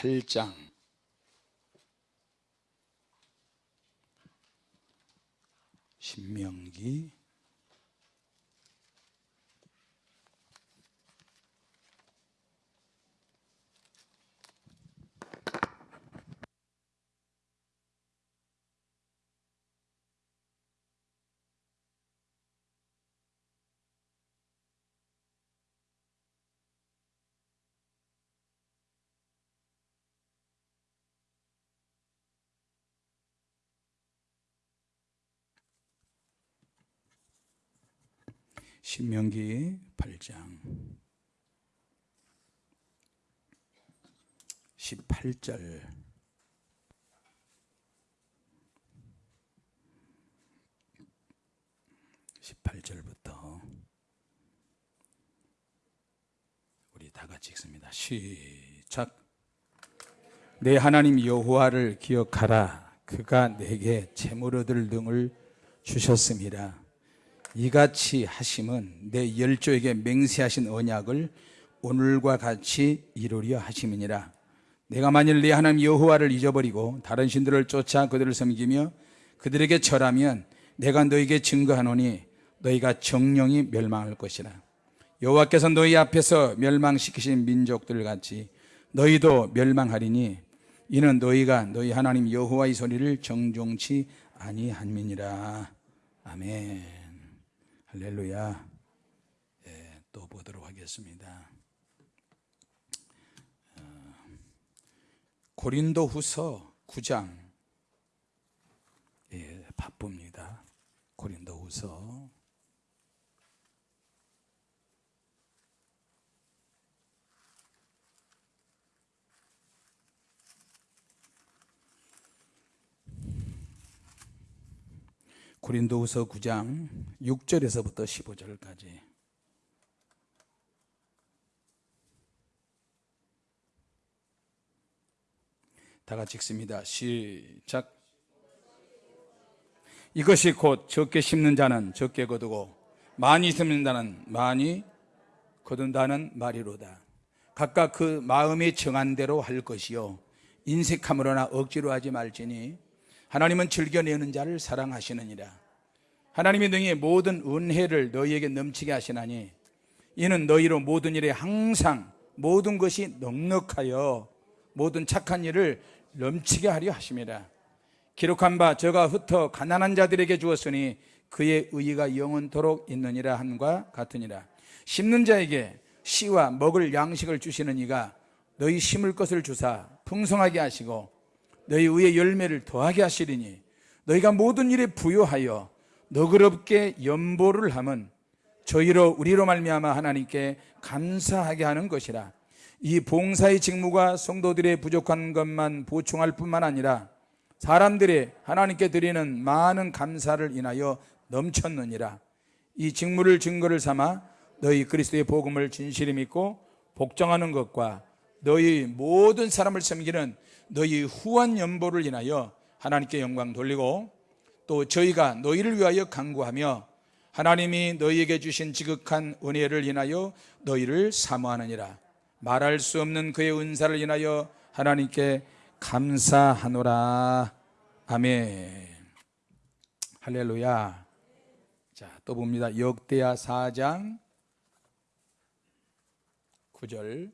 18장. 신명기 신명기 8장 18절 18절부터 우리 다 같이 읽습니다. 시작. 내 하나님 여호와를 기억하라. 그가 내게 재물 얻을 등을 주셨습니다. 이같이 하심은 내 열조에게 맹세하신 언약을 오늘과 같이 이루려 하심이니라. 내가 만일 내 하나님 여호와를 잊어버리고 다른 신들을 쫓아 그들을 섬기며 그들에게 절하면 내가 너에게 증거하노니 너희가 정령이 멸망할 것이라. 여호와께서 너희 앞에서 멸망시키신 민족들 같이 너희도 멸망하리니 이는 너희가 너희 하나님 여호와의 소리를 정종치 아니함이니라. 아멘. 할렐루야. 예, 또 보도록 하겠습니다. 어, 고린도 후서 9장. 예, 바쁩니다. 고린도 후서. 고린도후서 9장 6절에서부터 15절까지 다 같이 읽습니다. 시작. 이것이 곧 적게 심는 자는 적게 거두고 많이 심는 자는 많이 거둔다는 말이로다. 각각 그 마음이 정한 대로 할 것이요 인색함으로나 억지로 하지 말지니 하나님은 즐겨내는 자를 사랑하시느니라. 하나님이 능히 모든 은혜를 너희에게 넘치게 하시나니 이는 너희로 모든 일에 항상 모든 것이 넉넉하여 모든 착한 일을 넘치게 하려 하심이라. 기록한 바 저가 흩어 가난한 자들에게 주었으니 그의 의의가 영원토록 있느니라 한과 같으니라. 심는 자에게 씨와 먹을 양식을 주시는 이가 너희 심을 것을 주사 풍성하게 하시고 너희 위에 열매를 더하게 하시리니 너희가 모든 일에 부요하여 너그럽게 연보를 함은 저희로 우리로 말미암아 하나님께 감사하게 하는 것이라. 이 봉사의 직무가 성도들의 부족한 것만 보충할 뿐만 아니라 사람들의 하나님께 드리는 많은 감사를 인하여 넘쳤느니라. 이 직무를 증거를 삼아 너희 그리스도의 복음을 진실히 믿고 복종하는 것과 너희 모든 사람을 섬기는 너희 후한 연보를 인하여 하나님께 영광 돌리고 또 저희가 너희를 위하여 간구하며 하나님이 너희에게 주신 지극한 은혜를 인하여 너희를 사모하느니라. 말할 수 없는 그의 은사를 인하여 하나님께 감사하노라. 아멘. 할렐루야. 자 또 봅니다. 역대하 4장 9절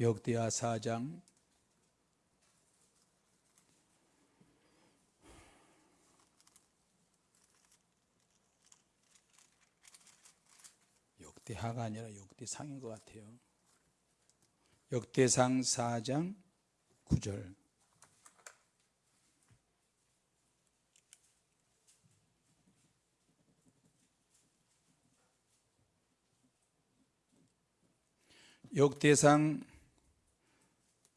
역대하 4장 역대하가 아니라 역대상인 것 같아요. 역대상 4장 9절 역대상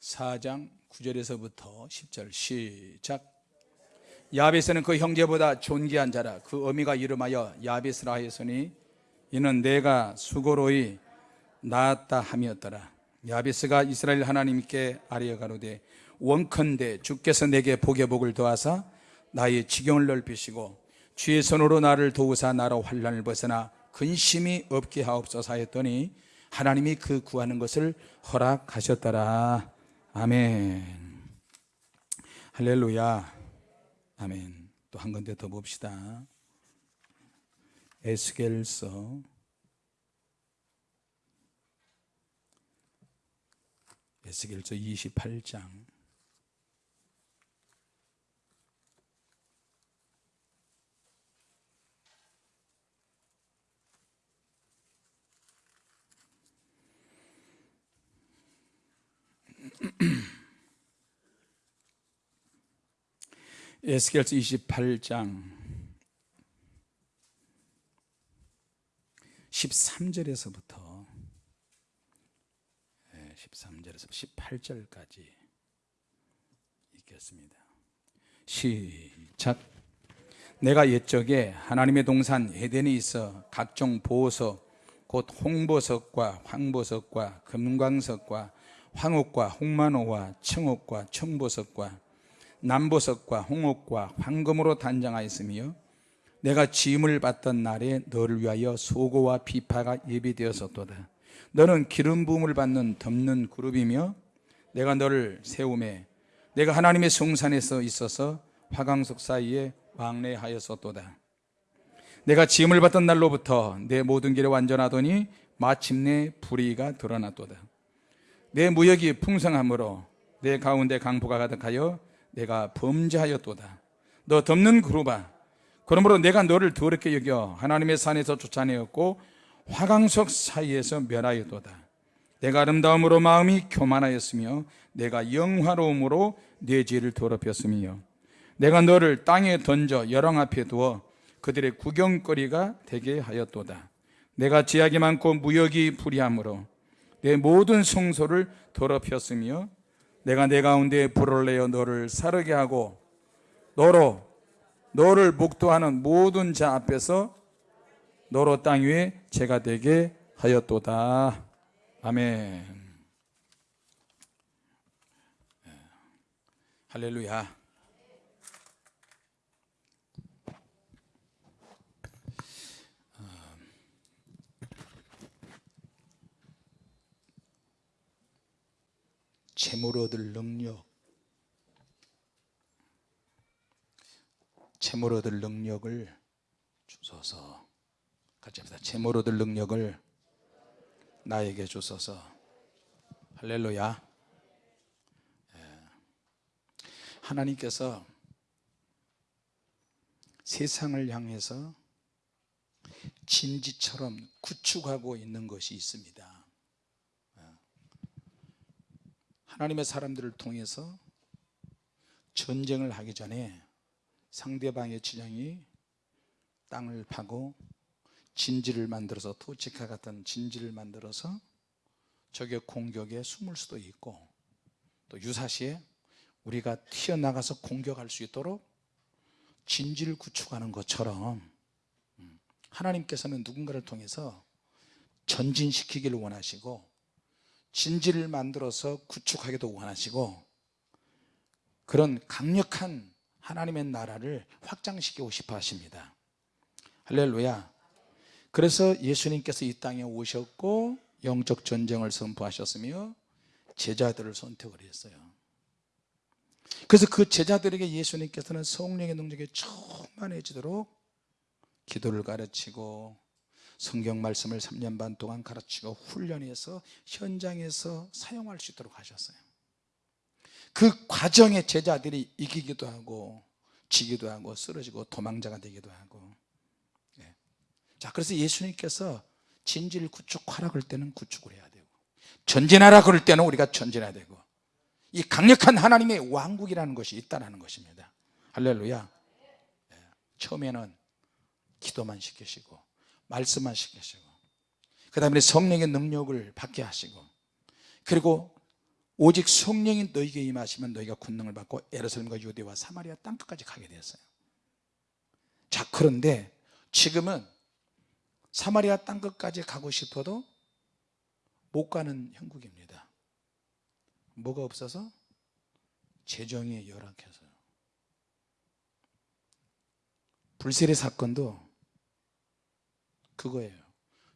4장 9절에서부터 10절 시작. 야베스는 그 형제보다 존귀한 자라. 그 어미가 이름하여 야베스라 하였으니 이는 내가 수고로이 낳았다 함이었더라. 야베스가 이스라엘 하나님께 아뢰어 가로되 원컨대 주께서 내게 복의 복을 더하사 나의 지경을 넓히시고 주의 손으로 나를 도우사 나로 환란을 벗어나 근심이 없게 하옵소서 하였더니 하나님이 그 구하는 것을 허락하셨더라 아멘. 할렐루야. 아멘. 또한 군데 더 봅시다. 에스겔서. 에스겔서 28장 에스겔서 28장 13절에서부터 13절에서 18절까지 읽겠습니다. 시작. 내가 옛적에 하나님의 동산 에덴에 있어 각종 보석 곧 홍보석과 황보석과 금광석과 황옥과 홍만호와 청옥과 청보석과 남보석과 홍옥과 황금으로 단장하였으며 내가 짐을 받던 날에 너를 위하여 소고와 비파가 예비되었었도다. 너는 기름 부음을 받는 덮는 그룹이며 내가 너를 세움에 내가 하나님의 성산에서 있어서 화강석 사이에 왕래하였었도다. 내가 짐을 받던 날로부터 내 모든 길에 완전하더니 마침내 불의가 드러났도다 내 무역이 풍성함으로 내 가운데 강포가 가득하여 내가 범죄하였도다. 너 덮는 그루바 그러므로 내가 너를 더럽게 여겨 하나님의 산에서 쫓아내었고 화강석 사이에서 멸하였도다. 내가 아름다움으로 마음이 교만하였으며 내가 영화로움으로 내 죄를 더럽혔으며 내가 너를 땅에 던져 여랑 앞에 두어 그들의 구경거리가 되게 하였도다. 내가 제약이 많고 무역이 불이함으로 내 모든 성소를 더럽혔으며 내가 내 가운데 불을 내어 너를 사르게 하고 너로 너를 목도하는 모든 자 앞에서 너로 땅 위에 죄가 되게 하였도다. 아멘. 할렐루야 재물 얻을 능력. 재물 얻을 능력을 주소서. 같이 합시다. 재물 얻을 능력을 나에게 주소서. 할렐루야. 예. 하나님께서 세상을 향해서 진지처럼 구축하고 있는 것이 있습니다 하나님의 사람들을 통해서 전쟁을 하기 전에 상대방의 지장이 땅을 파고 진지를 만들어서 토치카 같은 진지를 만들어서 적의 공격에 숨을 수도 있고 또 유사시에 우리가 튀어나가서 공격할 수 있도록 진지를 구축하는 것처럼 음, 하나님께서는 누군가를 통해서 전진시키기를 원하시고 진지를 만들어서 구축하기도 원하시고 그런 강력한 하나님의 나라를 확장시키고 싶어 하십니다. 할렐루야. 그래서 예수님께서 이 땅에 오셨고 영적 전쟁을 선포하셨으며 제자들을 선택을 했어요. 그래서 그 제자들에게 예수님께서는 성령의 능력에 충만해지도록 기도를 가르치고 성경 말씀을 3년 반 동안 가르치고 훈련해서 현장에서 사용할 수 있도록 하셨어요 그 과정에 제자들이 이기기도 하고 지기도 하고 쓰러지고 도망자가 되기도 하고 예. 자 그래서 예수님께서 진지를 구축하라 그럴 때는 구축을 해야 되고 전진하라 그럴 때는 우리가 전진해야 되고 이 강력한 하나님의 왕국이라는 것이 있다는 것입니다 할렐루야 예. 처음에는 기도만 시키시고 말씀만 시키시고 그 다음에 성령의 능력을 받게 하시고 그리고 오직 성령이 너에게 임하시면 너희가 권능을 받고 에르살렘과 유대와 사마리아 땅끝까지 가게 되었어요. 자 그런데 지금은 사마리아 땅끝까지 가고 싶어도 못 가는 형국입니다. 뭐가 없어서? 재정이 열악해서요. 불세례 사건도 그거예요.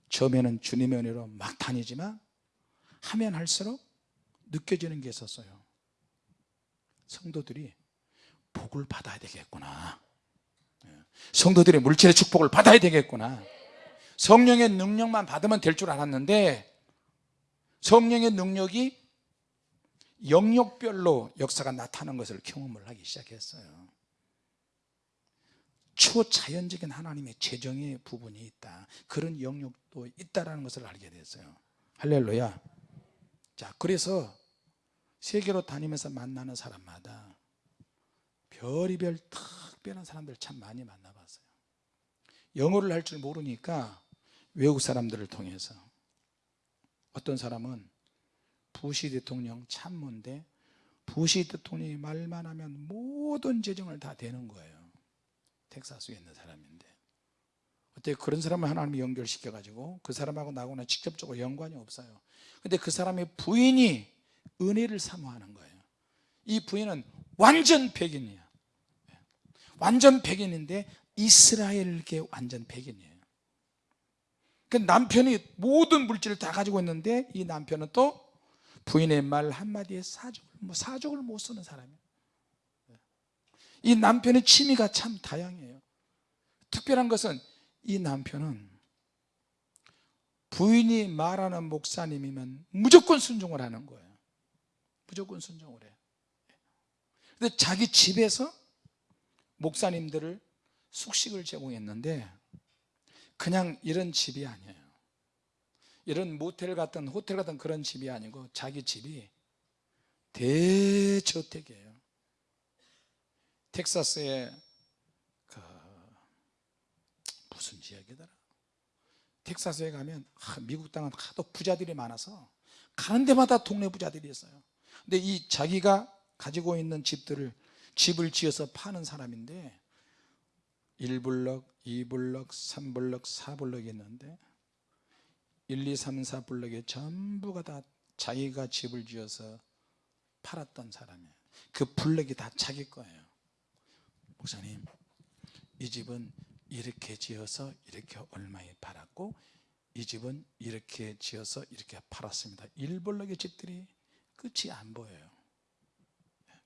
처음에는 주님의 은혜로 막 다니지만 하면 할수록 느껴지는 게 있었어요. 성도들이 복을 받아야 되겠구나. 예. 성도들이 물질의 축복을 받아야 되겠구나. 성령의 능력만 받으면 될 줄 알았는데 성령의 능력이 영역별로 역사가 나타나는 것을 경험을 하기 시작했어요 초자연적인 하나님의 재정의 부분이 있다. 그런 영역도 있다는 것을 알게 됐어요. 할렐루야. 자 그래서 세계로 다니면서 만나는 사람마다 별이별 특별한 사람들 참 많이 만나봤어요. 영어를 할 줄 모르니까 외국 사람들을 통해서. 어떤 사람은 부시 대통령 참모인데 부시 대통령이 말만 하면 모든 재정을 다 되는 거예요 텍사스에 있는 사람인데 어떻게 그런 사람을 하나님이 연결시켜 가지고 그 사람하고 나하고는 직접적으로 연관이 없어요. 근데 그 사람의 부인이 은혜를 사모하는 거예요. 이 부인은 완전 백인이야 완전 백인인데 이스라엘계 완전 백인이에요. 그 남편이 모든 물질을 다 가지고 있는데 이 남편은 또 부인의 말 한마디에 사족을, 뭐 사족을 못 쓰는 사람이에요 이 남편의 취미가 참 다양해요. 특별한 것은 이 남편은 부인이 말하는 목사님이면 무조건 순종을 하는 거예요. 무조건 순종을 해요. 근데 자기 집에서 목사님들을 숙식을 제공했는데 그냥 이런 집이 아니에요. 이런 모텔 같은 호텔 같은 그런 집이 아니고 자기 집이 대저택이에요 텍사스에 그 무슨 지역이더라? 텍사스에 가면 아, 미국 땅은 하도 부자들이 많아서 가는 데마다 동네 부자들이 있어요. 근데 이 자기가 가지고 있는 집들을 집을 지어서 파는 사람인데 1블럭, 2블럭, 3블럭, 4블럭이 있는데 1, 2, 3, 4블럭에 전부가 다 자기가 집을 지어서 팔았던 사람이에요. 그 블럭이 다 자기 거예요 목사님 이 집은 이렇게 지어서 이렇게 얼마에 팔았고 이 집은 이렇게 지어서 이렇게 팔았습니다. 1블럭의 집들이 끝이 안 보여요.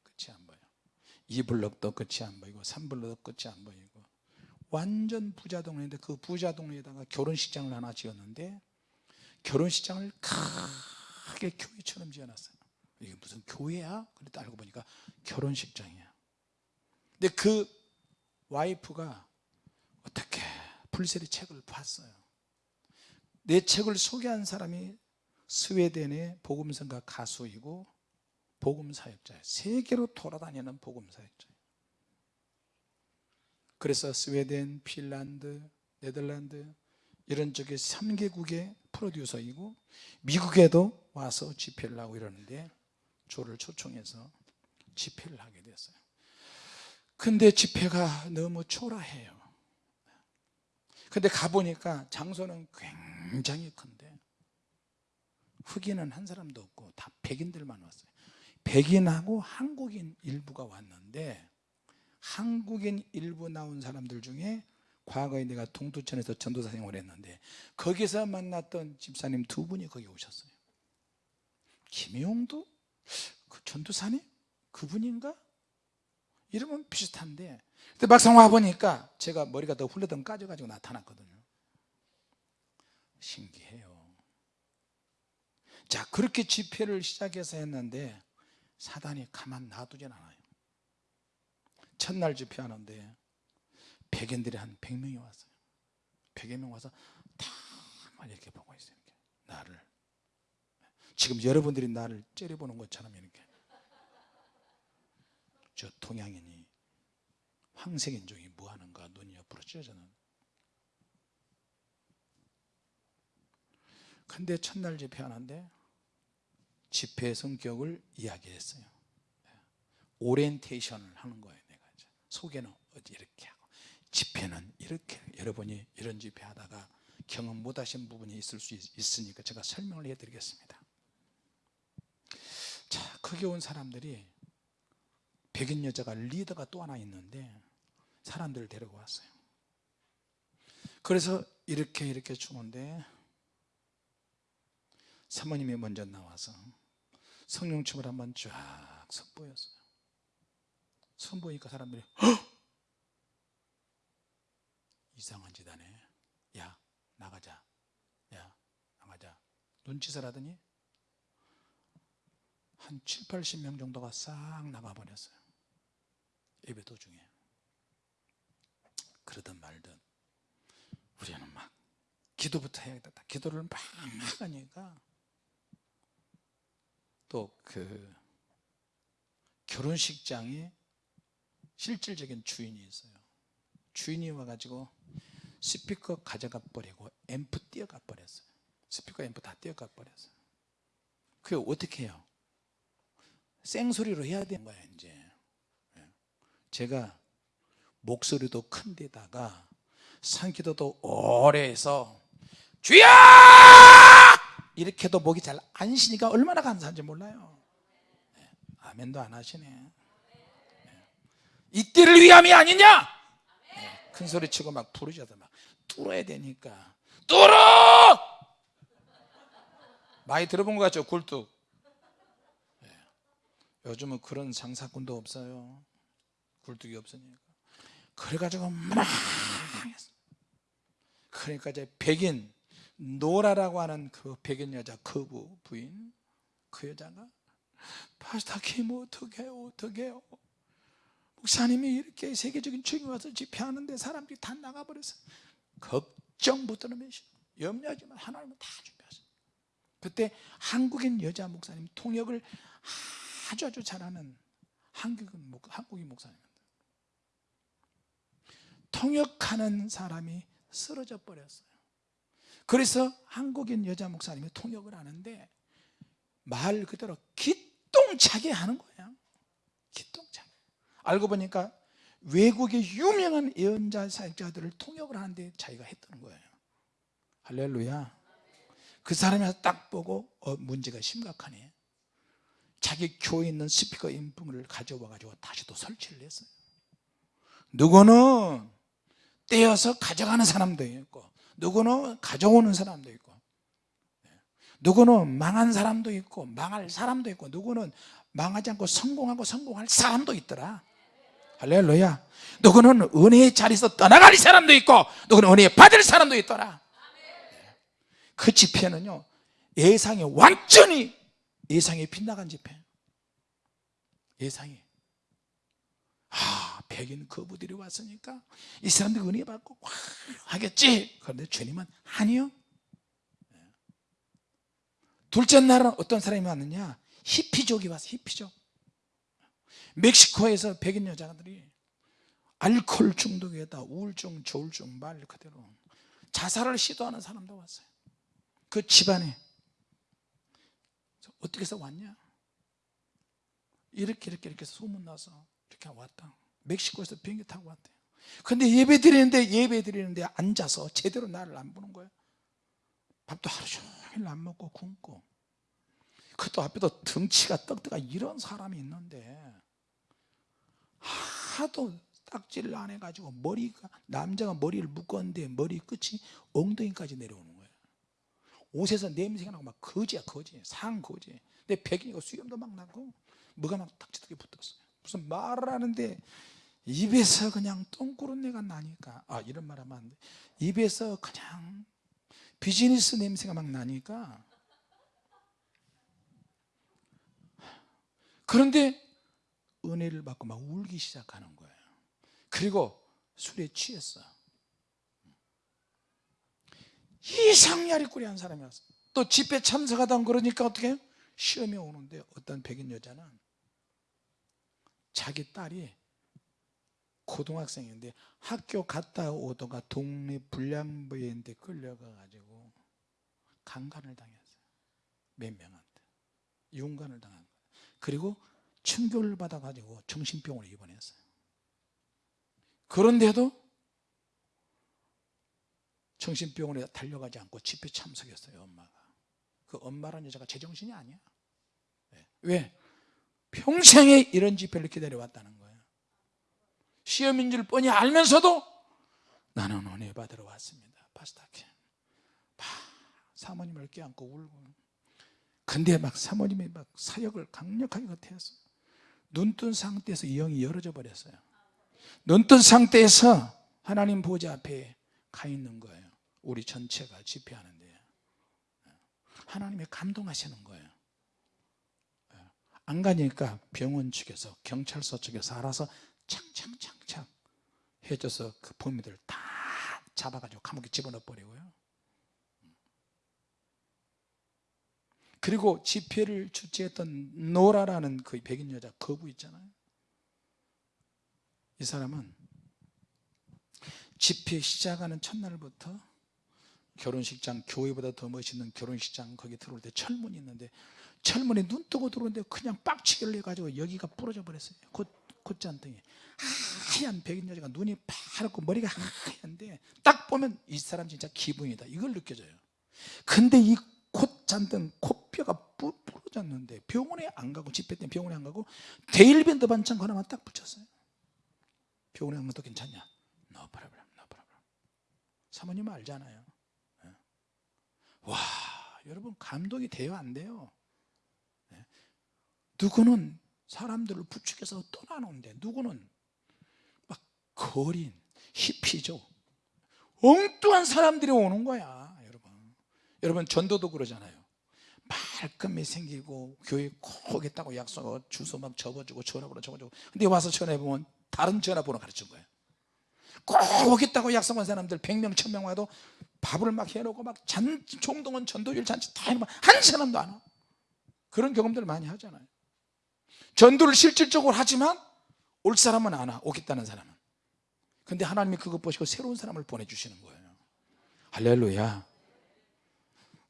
끝이 안 보여 2블럭도 끝이 안 보이고 3블럭도 끝이 안 보이고 완전 부자 동네인데 그 부자 동네에다가 결혼식장을 하나 지었는데 결혼식장을 크게 교회처럼 지어놨어요. 이게 무슨 교회야? 그랬더 알고 보니까 결혼식장이야 근데 그 와이프가 어떻게 불세리 책을 봤어요. 내 책을 소개한 사람이 스웨덴의 복음성가 가수이고 복음사역자예요. 세계로 돌아다니는 복음사역자예요. 그래서 스웨덴, 핀란드, 네덜란드 이런 쪽에 3개국의 프로듀서이고 미국에도 와서 집회를 하고 이러는데 조를 초청해서 집회를 하게 됐어요 근데 집회가 너무 초라해요 근데 가보니까 장소는 굉장히 큰데 흑인은 한 사람도 없고 다 백인들만 왔어요 백인하고 한국인 일부가 왔는데 한국인 일부 나온 사람들 중에 과거에 내가 동두천에서 전도사 생활을 했는데 거기서 만났던 집사님 두 분이 거기 오셨어요 김용도? 그 전도사님? 그분인가? 이름은 비슷한데. 근데 막상 와보니까 제가 머리가 더 훌러덩 까져가지고 나타났거든요. 신기해요. 자 그렇게 집회를 시작해서 했는데 사단이 가만 놔두진 않아요. 첫날 집회하는데 백인들이 한 100명이 왔어요. 100여 명 와서 다만 이렇게 보고 있어요 이렇게. 나를. 지금 여러분들이 나를 째려보는 것처럼 이렇게 저 동양인이 황색 인종이 뭐하는가 눈이 옆으로 찢어져는. 근데 첫날 집회 성격을 이야기했어요. 오리엔테이션을 하는 거예요 내가 이제. 소개는 어디 이렇게 하고 집회는 이렇게. 여러분이 이런 집회 하다가 경험 못 하신 부분이 있을 수 있, 으니까 제가 설명을 해드리겠습니다. 자 거기 온 사람들이 백인 여자가 리더가 또 하나 있는데 사람들을 데리고 왔어요. 그래서 이렇게 이렇게 주는데 사모님이 먼저 나와서 성령춤을 한번 쫙 선보였어요. 선보이니까 사람들이 헉! 이상한 짓 하네. 야 나가자. 야 나가자. 눈짓을 하더니 한 7, 80명 정도가 싹 나가버렸어요 예배 도중에 그러든 말든 우리는 막 기도부터 해야겠다. 기도를 막 하니까 또 그 결혼식장에 실질적인 주인이 있어요. 주인이 와가지고 스피커 가져가 버리고 앰프 띄어가 버렸어요. 스피커 앰프 다 띄어가 버렸어요. 그게 어떻게 해요? 생소리로 해야 되는 거야 이제. 예. 제가 목소리도 큰 데다가 산기도도 오래 해서 주야 이렇게 해도 목이 잘 안 쉬니까 얼마나 감사한지 몰라요. 예. 아멘도 안 하시네. 예. 이때를 위함이 아니냐? 예. 큰 소리 치고 막 부르셔서 막 뚫어야 되니까. 뚫어! 많이 들어본 것 같죠 굴뚝? 요즘은 그런 장사꾼도 없어요 굴뚝이 없으니까. 그래가지고 막. 그러니까 이제 백인 노라라고 하는 그 백인 여자 거부 부인 그 여자가 파스타 김 어떡해요 어떡해요 목사님이 이렇게 세계적인 주인 와서 집회하는데 사람들이 다 나가버렸어 걱정부터는 몇시 염려하지만 하나님은 다 준비하셨어요 그때 한국인 여자 목사님 통역을 아주 아주 잘하는 한국인, 목, 한국인 목사님입니다 통역하는 사람이 쓰러져 버렸어요. 그래서 한국인 여자 목사님이 통역을 하는데 말 그대로 기똥차게 하는 거예요. 기똥차게. 알고 보니까 외국의 유명한 예언자 사역자들을 통역을 하는데 자기가 했던 거예요. 할렐루야. 그 사람이 딱 보고 어, 문제가 심각하네. 자기 교회에 있는 스피커 인품을 가져와 가지고 다시 또 설치를 했어요. 누구는 떼어서 가져가는 사람도 있고 누구는 가져오는 사람도 있고 누구는 망한 사람도 있고 망할 사람도 있고 누구는 망하지 않고 성공하고 성공할 사람도 있더라. 할렐루야. 누구는 은혜의 자리에서 떠나갈 사람도 있고 누구는 은혜 받을 사람도 있더라. 그 집회는요 예상이 완전히 예상이 빗나간 집회. 예상이 아 백인 거부들이 왔으니까 이 사람들 은혜 받고 와 하겠지? 그런데 주님은 아니요. 둘째 날은 어떤 사람이 왔느냐? 히피족이 왔어 히피족. 멕시코에서 백인 여자들이 알코올 중독에다 우울증 조울증 말 그대로 자살을 시도하는 사람도 왔어요. 그 집안에. 어떻게 해서 왔냐? 이렇게 이렇게 이렇게 소문나서 이렇게 왔다 멕시코에서 비행기 타고 왔대요. 근데 예배 드리는데 예배 드리는데 앉아서 제대로 나를 안 보는 거예요. 밥도 하루 종일 안 먹고 굶고. 그것도 앞에도 덩치가 떡떡한 이런 사람이 있는데 하도 딱지를 안 해가지고 머리가 남자가 머리를 묶었는데 머리 끝이 엉덩이까지 내려오는 거예요. 옷에서 냄새가 나고 막 거지야 거지. 상 거지. 근데 백인이고 수염도 막 나고 뭐가 막 딱지떡이 붙었어요 무슨 말을 하는데 입에서 그냥 똥구른내가 나니까. 아 이런 말 하면 안 돼. 입에서 그냥 비즈니스 냄새가 막 나니까. 그런데 은혜를 받고 막 울기 시작하는 거예요. 그리고 술에 취했어 이상야리 꾸리 한 사람이 왔어 또 집회 참석하다 그러니까 어떻게 해요? 시험에 오는데 어떤 백인 여자는 자기 딸이 고등학생인데 학교 갔다 오다가 동네 불량부인데 끌려가 가지고 강간을 당했어요. 몇 명한테. 윤간을 당한 거예요. 그리고 충격을 받아 가지고 정신병원에 입원했어요. 그런데도 정신병원에 달려가지 않고 집회 참석했어요 엄마가. 그 엄마라는 여자가 제정신이 아니야. 왜? 평생에 이런 집회를 기다려왔다는 거예요. 시험인 줄 뻔히 알면서도 나는 은혜 받으러 왔습니다. 파스타케 막 사모님을 껴안고 울고. 근데 막 사모님이 막 사역을 강력하게 겉해서 눈뜬 상태에서 이 영이 열어져 버렸어요. 눈뜬 상태에서 하나님 보좌 앞에 가 있는 거예요. 우리 전체가 집회하는데. 하나님이 감동하시는 거예요 안 가니까 병원 측에서 경찰서 측에서 알아서 창창창창 해줘서 그 범인들 다 잡아가지고 감옥에 집어넣어 버리고요. 그리고 집회를 주최했던 노라라는 그 백인 여자 거부 있잖아요. 이 사람은 집회 시작하는 첫날부터 결혼식장 교회보다 더 멋있는 결혼식장 거기 들어올 때 철문이 있는데 철문에 눈 뜨고 들어오는데 그냥 빡치기를 해가지고 여기가 부러져 버렸어요. 곧 콧잔등이 하얀 백인 여자가 눈이 파랗고 머리가 하얀데 딱 보면 이 사람 진짜 기분이다. 이걸 느껴져요. 근데 이 콧잔등 코뼈가 부- 부러졌는데 병원에 안 가고 집회 때 병원에 안 가고 데일밴드 반창 하나만 딱 붙였어요. 병원에 안 가도 괜찮냐? No problem no problem. 사모님은 알잖아요. 예. 와 여러분 감동이 돼요 안 돼요? 예. 누구는 사람들을 부축해서 떠나는데 누구는 막 거린 히피죠. 엉뚱한 사람들이 오는 거야 여러분. 여러분 전도도 그러잖아요. 말끔히 생기고 교회 꼭 오겠다고 약속하고 주소 막 적어주고 전화번호 적어주고. 근데 와서 전화해보면 다른 전화번호 가르친 거예요 꼭 오겠다고 약속한 사람들 100명 1000명 와도 밥을 막 해놓고 막 잔, 총동원 전도일 잔치 다 해놓으면 한 사람도 안 와. 그런 경험들을 많이 하잖아요 전도를 실질적으로 하지만 올 사람은 안 와 오겠다는 사람은. 근데 하나님이 그것 보시고 새로운 사람을 보내주시는 거예요. 할렐루야.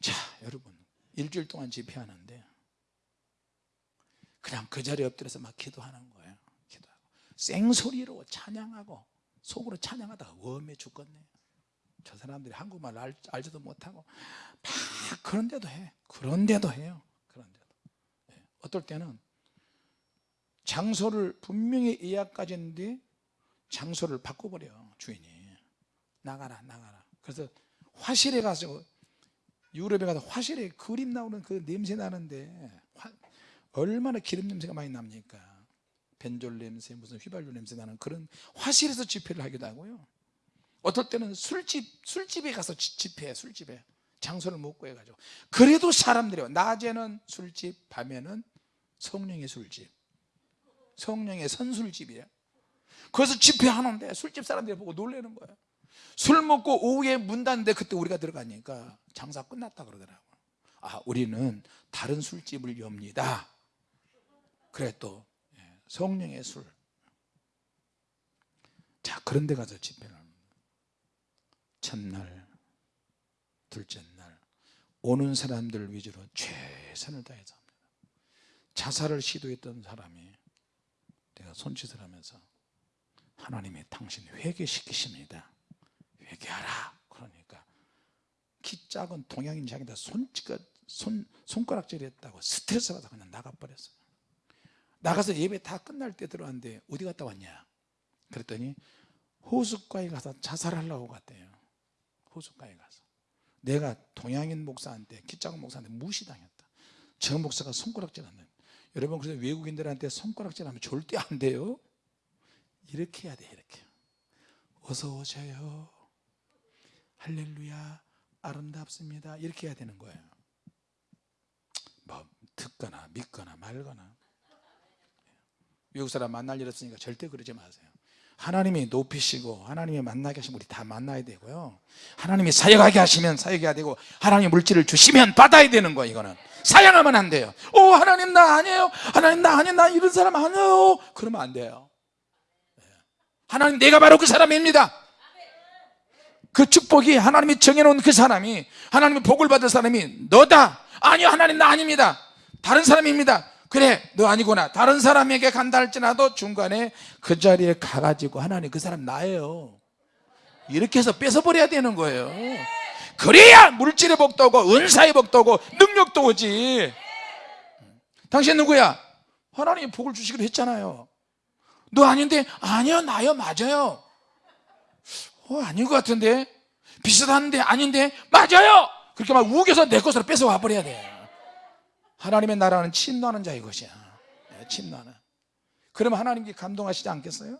자 여러분 일주일 동안 집회하는데 그냥 그 자리에 엎드려서 막 기도하는 거예요. 기도하고. 생소리로 찬양하고 속으로 찬양하다가 웜에 죽겠네. 저 사람들이 한국말 알, 알지도 못하고 막 그런데도 해. 그런데도 해요. 그런데도. 예. 어떨 때는 장소를 분명히 예약까지 했는데 장소를 바꿔버려 주인이. 나가라 나가라. 그래서 화실에 가서 유럽에 가서 화실에 그림 나오는 그 냄새 나는데 화- 얼마나 기름 냄새가 많이 납니까? 벤졸 냄새 무슨 휘발유 냄새 나는 그런 화실에서 집회를 하기도 하고요. 어떨 때는 술집 술집에 가서 지- 집회 술집에 장소를 못 구해가지고. 그래도 사람들이 와. 낮에는 술집 밤에는 성령의 술집 성령의 선술집이에요. 그래서 집회하는데 술집 사람들이 보고 놀라는 거예요. 술 먹고 오후에 문 닫는데 그때 우리가 들어가니까 장사 끝났다 그러더라고요. 아 우리는 다른 술집을 엽니다. 그래 또 예, 성령의 술. 자, 그런 데 가서 집회를. 첫날, 둘째 날 오는 사람들 위주로 최선을 다해서 합니다. 자살을 시도했던 사람이 내가 손짓을 하면서 하나님이 당신 회개시키십니다. 회개하라. 그러니까 키 작은 동양인 손 손가락질 했다고 스트레스 받아 그냥 나가버렸어요. 나가서 예배 다 끝날 때 들어왔는데 어디 갔다 왔냐? 그랬더니 호숫가에 가서 자살하려고 갔대요. 호숫가에 가서. 내가 동양인 목사한테 키 작은 목사한테 무시당했다. 저 목사가 손가락질 한다. 여러분 그래서 외국인들한테 손가락질 하면 절대 안 돼요. 이렇게 해야 돼 이렇게. 어서 오세요. 할렐루야 아름답습니다. 이렇게 해야 되는 거예요. 뭐 듣거나 믿거나 말거나 외국 사람 만날 일 없으니까 절대 그러지 마세요. 하나님이 높이시고 하나님이 만나게 하시면 우리 다 만나야 되고요. 하나님이 사역하게 하시면 사역해야 되고 하나님 물질을 주시면 받아야 되는 거예요. 이거는 사양하면 안 돼요. 오 하나님 나 아니에요. 하나님 나 아니에요. 나 이런 사람 아니에요. 그러면 안 돼요. 예. 하나님 내가 바로 그 사람입니다. 그 축복이 하나님이 정해놓은 그 사람이 하나님의 복을 받을 사람이 너다. 아니요 하나님 나 아닙니다. 다른 사람입니다. 그래 너 아니구나. 다른 사람에게 간다 할지라도 중간에 그 자리에 가가지고 하나님 그 사람 나예요. 이렇게 해서 뺏어버려야 되는 거예요. 그래야 물질의 복도 오고 은사의 복도 오고 능력도 오지. 당신 누구야? 하나님이 복을 주시기로 했잖아요. 너 아닌데 아니요 나요 맞아요. 어, 아닌 것 같은데 비슷한데 아닌데 맞아요 그렇게 막 우겨서 내 것으로 뺏어와 버려야 돼 하나님의 나라는 침노하는 자의 것이야. 예, 침노하는. 그러면 하나님께 감동하시지 않겠어요?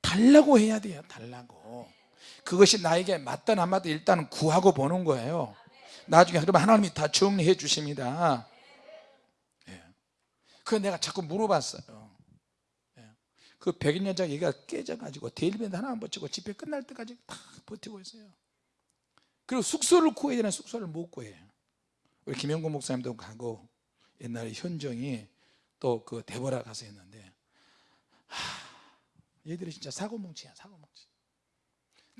달라고 해야 돼요 달라고. 그것이 나에게 맞든 안 맞든 일단은 구하고 보는 거예요. 나중에 그러면 하나님이 다 정리해 주십니다. 예. 그 내가 자꾸 물어봤어요. 예. 그 백인연장 얘기가 깨져가지고 데일밴드 하나 안 버티고 집회 끝날 때까지 다 버티고 있어요. 그리고 숙소를 구해야 되는 숙소를 못 구해요 우리 김영곤 목사님도 가고 옛날에 현정이 또 그 대보라 가서 했는데 하, 얘들이 진짜 사고뭉치야 사고뭉치.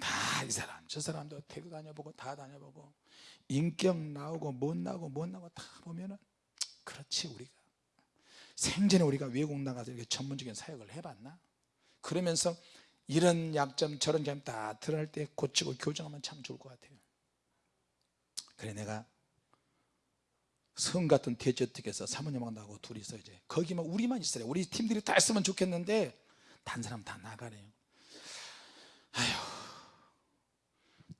다 이 사람 저 사람도 대구 다녀보고 다 다녀보고 인격 나오고 못 나오고 못 나오고 다 보면은 그렇지 우리가. 생전에 우리가 외국 나가서 이렇게 전문적인 사역을 해봤나? 그러면서 이런 약점 저런 점다 드러날 때 고치고 교정하면 참 좋을 것 같아요. 그래 내가 성 같은 대저택에서 사모님하고 나하고 둘이서 이제. 거기만 우리만 있으래. 우리 팀들이 다 있으면 좋겠는데 단 사람 다 나가래요. 아휴.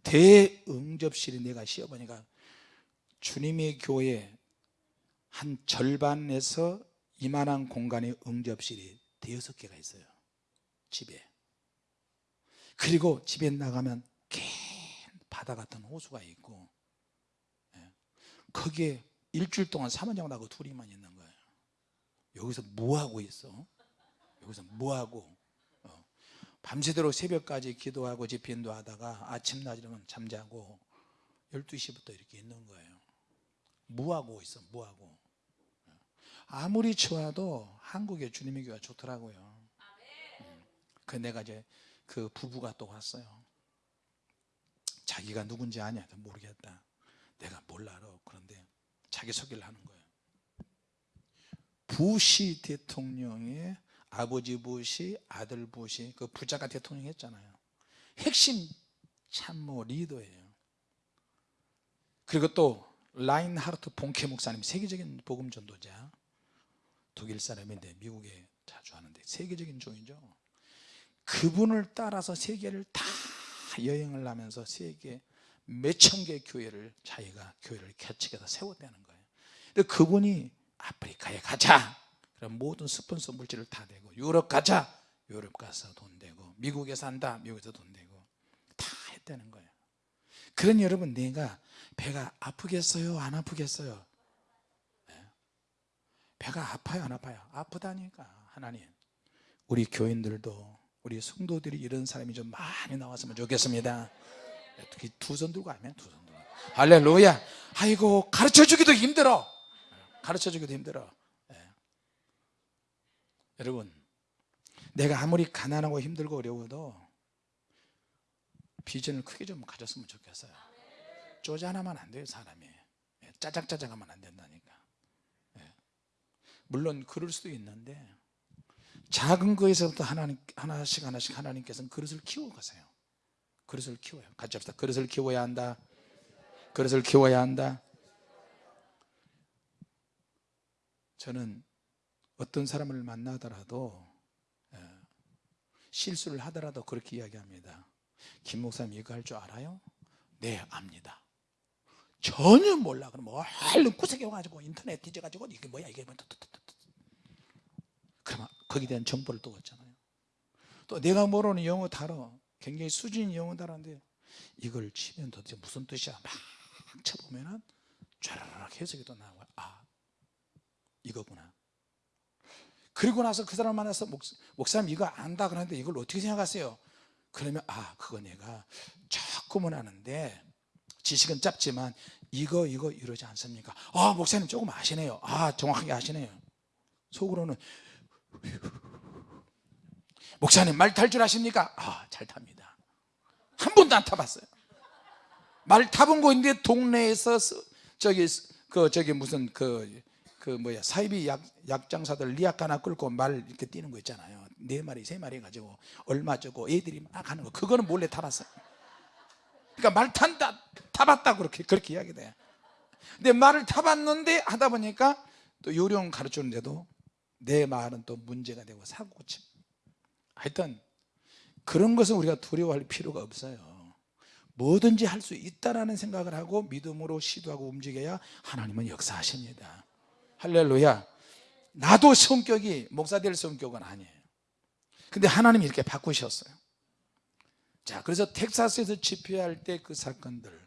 대응접실이 내가 시어보니까 주님의 교회 한 절반에서 이만한 공간의 응접실이 대여섯 개가 있어요 집에. 그리고 집에 나가면 긴 바다 같은 호수가 있고 예. 거기에 일주일 동안 사모님하고 나하고 둘이만 있는 거예요. 여기서 뭐하고 있어? 여기서 뭐하고? 어. 밤새도록 새벽까지 기도하고 집회인도 하다가 아침 낮이면 잠자고 12시부터 이렇게 있는 거예요. 뭐하고 있어? 뭐하고? 아무리 좋아도 한국의 주님의 교회가 좋더라고요. 음. 그 내가 이제 그 부부가 또 왔어요. 자기가 누군지 아냐? 모르겠다. 내가 몰라 그런데 자기 소개를 하는 거예요. 부시 대통령의 아버지 부시 아들 부시 그 부자가 대통령 했잖아요. 핵심 참모 리더예요. 그리고 또 라인하르트 본케 목사님 세계적인 복음 전도자. 독일 사람인데 미국에 자주 하는데 세계적인 종이죠. 그분을 따라서 세계를 다 여행을 하면서 세계 몇천 개 교회를 자기가 교회를 개척해서 세웠다는 거예요. 근데 그분이 아프리카에 가자. 그럼 모든 스폰서 물질을 다 대고 유럽 가자. 유럽 가서 돈 대고 미국에 산다. 미국에서 돈 대고 다 했다는 거예요. 그런 여러분 내가 배가 아프겠어요? 안 아프겠어요? 네. 배가 아파요? 안 아파요? 아프다니까 하나님. 우리 교인들도 우리 성도들이 이런 사람이 좀 많이 나왔으면 좋겠습니다 특히 두 손 들고 하면 두 손 들고 할렐루야. 아이고 가르쳐 주기도 힘들어. 가르쳐 주기도 힘들어. 예. 여러분 내가 아무리 가난하고 힘들고 어려워도 비전을 크게 좀 가졌으면 좋겠어요. 쪼잔하면 안 돼요 사람이. 예, 짜작짜작하면 안 된다니까. 예. 물론 그럴 수도 있는데 작은 거에서부터 하나님, 하나씩 하나씩 하나님께서는 그릇을 키워가세요 그릇을 키워요 같이 합시다. 그릇을 키워야 한다. 그릇을 키워야 한다. 저는 어떤 사람을 만나더라도 예, 실수를 하더라도 그렇게 이야기합니다. 김 목사님 이거 할 줄 알아요? 네 압니다. 전혀 몰라. 그럼 얼른 구석해가지고 인터넷 뒤져가지고 이게 뭐야 이게 뭐야. 그러면 거기에 대한 정보를 또 얻잖아요. 또 내가 모르는 영어 단어 굉장히 수준 영어 단어인데 이걸 치면 도대체 무슨 뜻이야? 막 쳐보면은 쫘라락 해석이 또 나와요 아 이거구나. 그리고 나서 그 사람 만나서 목, 목사님 이거 안다 그러는데 이걸 어떻게 생각하세요? 그러면 아 그거 내가 조금은 아는데 지식은 짧지만 이거 이거 이러지 않습니까? 아 목사님 조금 아시네요. 아 정확하게 아시네요. 속으로는 목사님 말 탈 줄 아십니까? 아 잘 탑니다. 한 번도 안 타봤어요. 말 타본 거 있는데 동네에서 저기 그 저기 무슨 그그 뭐야 사이비 약, 약장사들 리약 하나 끌고 말 이렇게 뛰는 거 있잖아요. 네 마리 세 마리 가지고 얼마 주고 애들이 막 하는 거. 그거는 몰래 타봤어요. 그러니까 말 탄다 타봤다 그렇게 그렇게 이야기 돼. 근데 말을 타봤는데 하다 보니까 또 요령 가르치는데도 내 말은 또 문제가 되고 사고 침 하여튼 그런 것은 우리가 두려워할 필요가 없어요. 뭐든지 할 수 있다라는 생각을 하고 믿음으로 시도하고 움직여야 하나님은 역사하십니다. 할렐루야. 나도 성격이 목사 될 성격은 아니에요. 근데 하나님이 이렇게 바꾸셨어요. 자 그래서 텍사스에서 집회할 때 그 사건들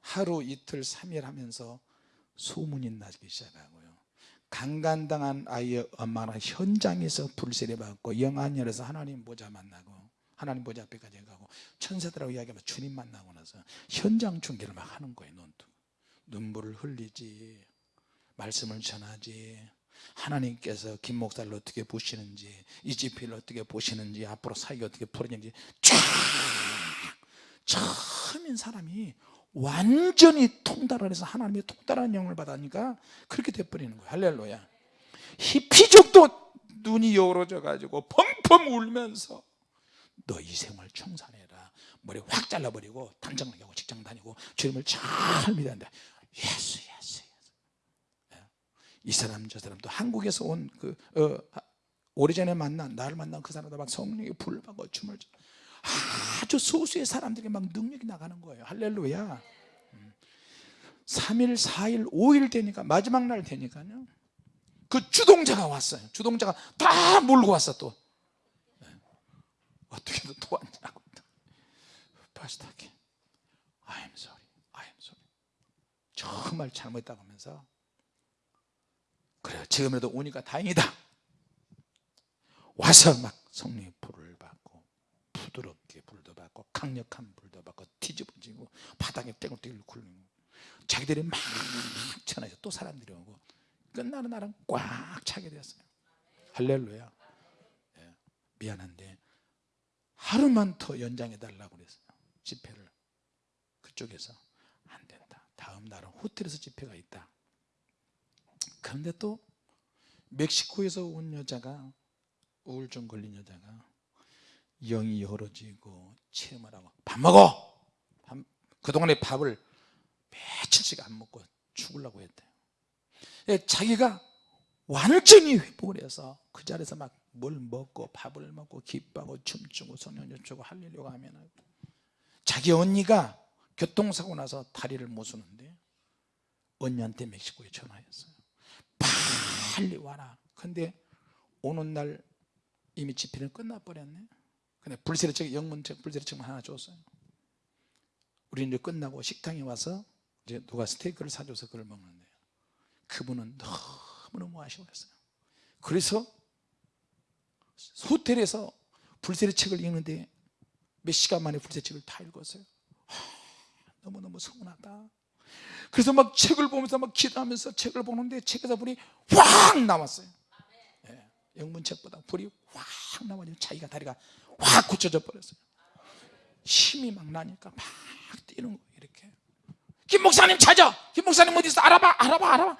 하루 이틀 삼일 하면서 소문이 나기 시작하고요 강간당한 아이의 엄마는 현장에서 불세례 받고 영안열에서 하나님 보좌 만나고 하나님 보좌 앞에까지 가고 천사들하고 이야기하면 주님 만나고 나서 현장 중계를 막 하는 거예요 눈뜨고 눈물을 흘리지 말씀을 전하지 하나님께서 김 목사를 어떻게 보시는지 이 집회를 어떻게 보시는지 앞으로 사역이 어떻게 풀어지는지 쫙! 처음인 사람이 완전히 통달을 해서 하나님의 통달한 영을 받으니까 그렇게 돼버리는 거예요. 할렐루야. 히피족도 눈이 열어져 가지고 펑펑 울면서 너 이 생활 청산해라. 머리 확 잘라버리고 단장 나가고 직장 다니고 주님을 잘 믿는다 예수 예수 예수. 예. 이 사람 저 사람도 한국에서 온그 어, 오래전에 만난 나를 만난 그 사람도 막 성령이 불을 받고 춤을 춰 아주 소수의 사람들이 막 능력이 나가는 거예요. 할렐루야. 음. 3일 4일 5일 되니까 마지막 날 되니까요. 그 주동자가 왔어요. 주동자가 다 몰고 왔어 또. 네. 어떻게든 또 왔냐고. 파스타키 I'm sorry. I'm sorry. 정말 잘못했다고 하면서. 그래요. 지금이라도 오니까 다행이다. 와서 막 성령의 불을 받고 부드럽게 불도 받고 강력한 불도 받고 뒤집어지고 바닥에 땡글땡글 굴리고 자기들이 막 전화해서 또 사람들이 오고 끝나는 날은 꽉 차게 됐어요. 할렐루야. 예, 미안한데 하루만 더 연장해 달라고 그랬어요. 집회를. 그쪽에서 안 된다. 다음 날은 호텔에서 집회가 있다. 그런데 또 멕시코에서 온 여자가 우울증 걸린 여자가 영이 열어지고 체험을 하고 밥 먹어! 밥, 그동안에 밥을 며칠씩 안 먹고 죽으려고 했대요. 예, 자기가 완전히 회복을 해서 그 자리에서 막 뭘 먹고 밥을 먹고 기뻐하고 춤추고 성령을 주고 할렐루야 하면 자기 언니가 교통사고 나서 다리를 못 쓰는데 언니한테 멕시코에 전화했어요. 빨리 와라. 근데 오는 날 이미 집회는 끝나버렸네 근데 불세례책 영문책 불세례책만 하나 줬어요. 우리 이제 끝나고 식당에 와서 이제 누가 스테이크를 사줘서 그걸 먹는데 그분은 너무너무 아쉬워했어요. 그래서 호텔에서 불세례책을 읽는데 몇 시간 만에 불세책을 다 읽었어요. 하, 너무너무 서운하다. 그래서 막 책을 보면서 막 기도하면서 책을 보는데 책에서 불이 확 나왔어요. 예, 영문책보다 불이 확 나와가지고 자기가 다리가 확 굳혀져 버렸어요. 힘이 막 나니까 막 뛰는 거예요 이렇게. 김 목사님 찾아! 김 목사님 어디 있어? 알아봐 알아봐 알아봐.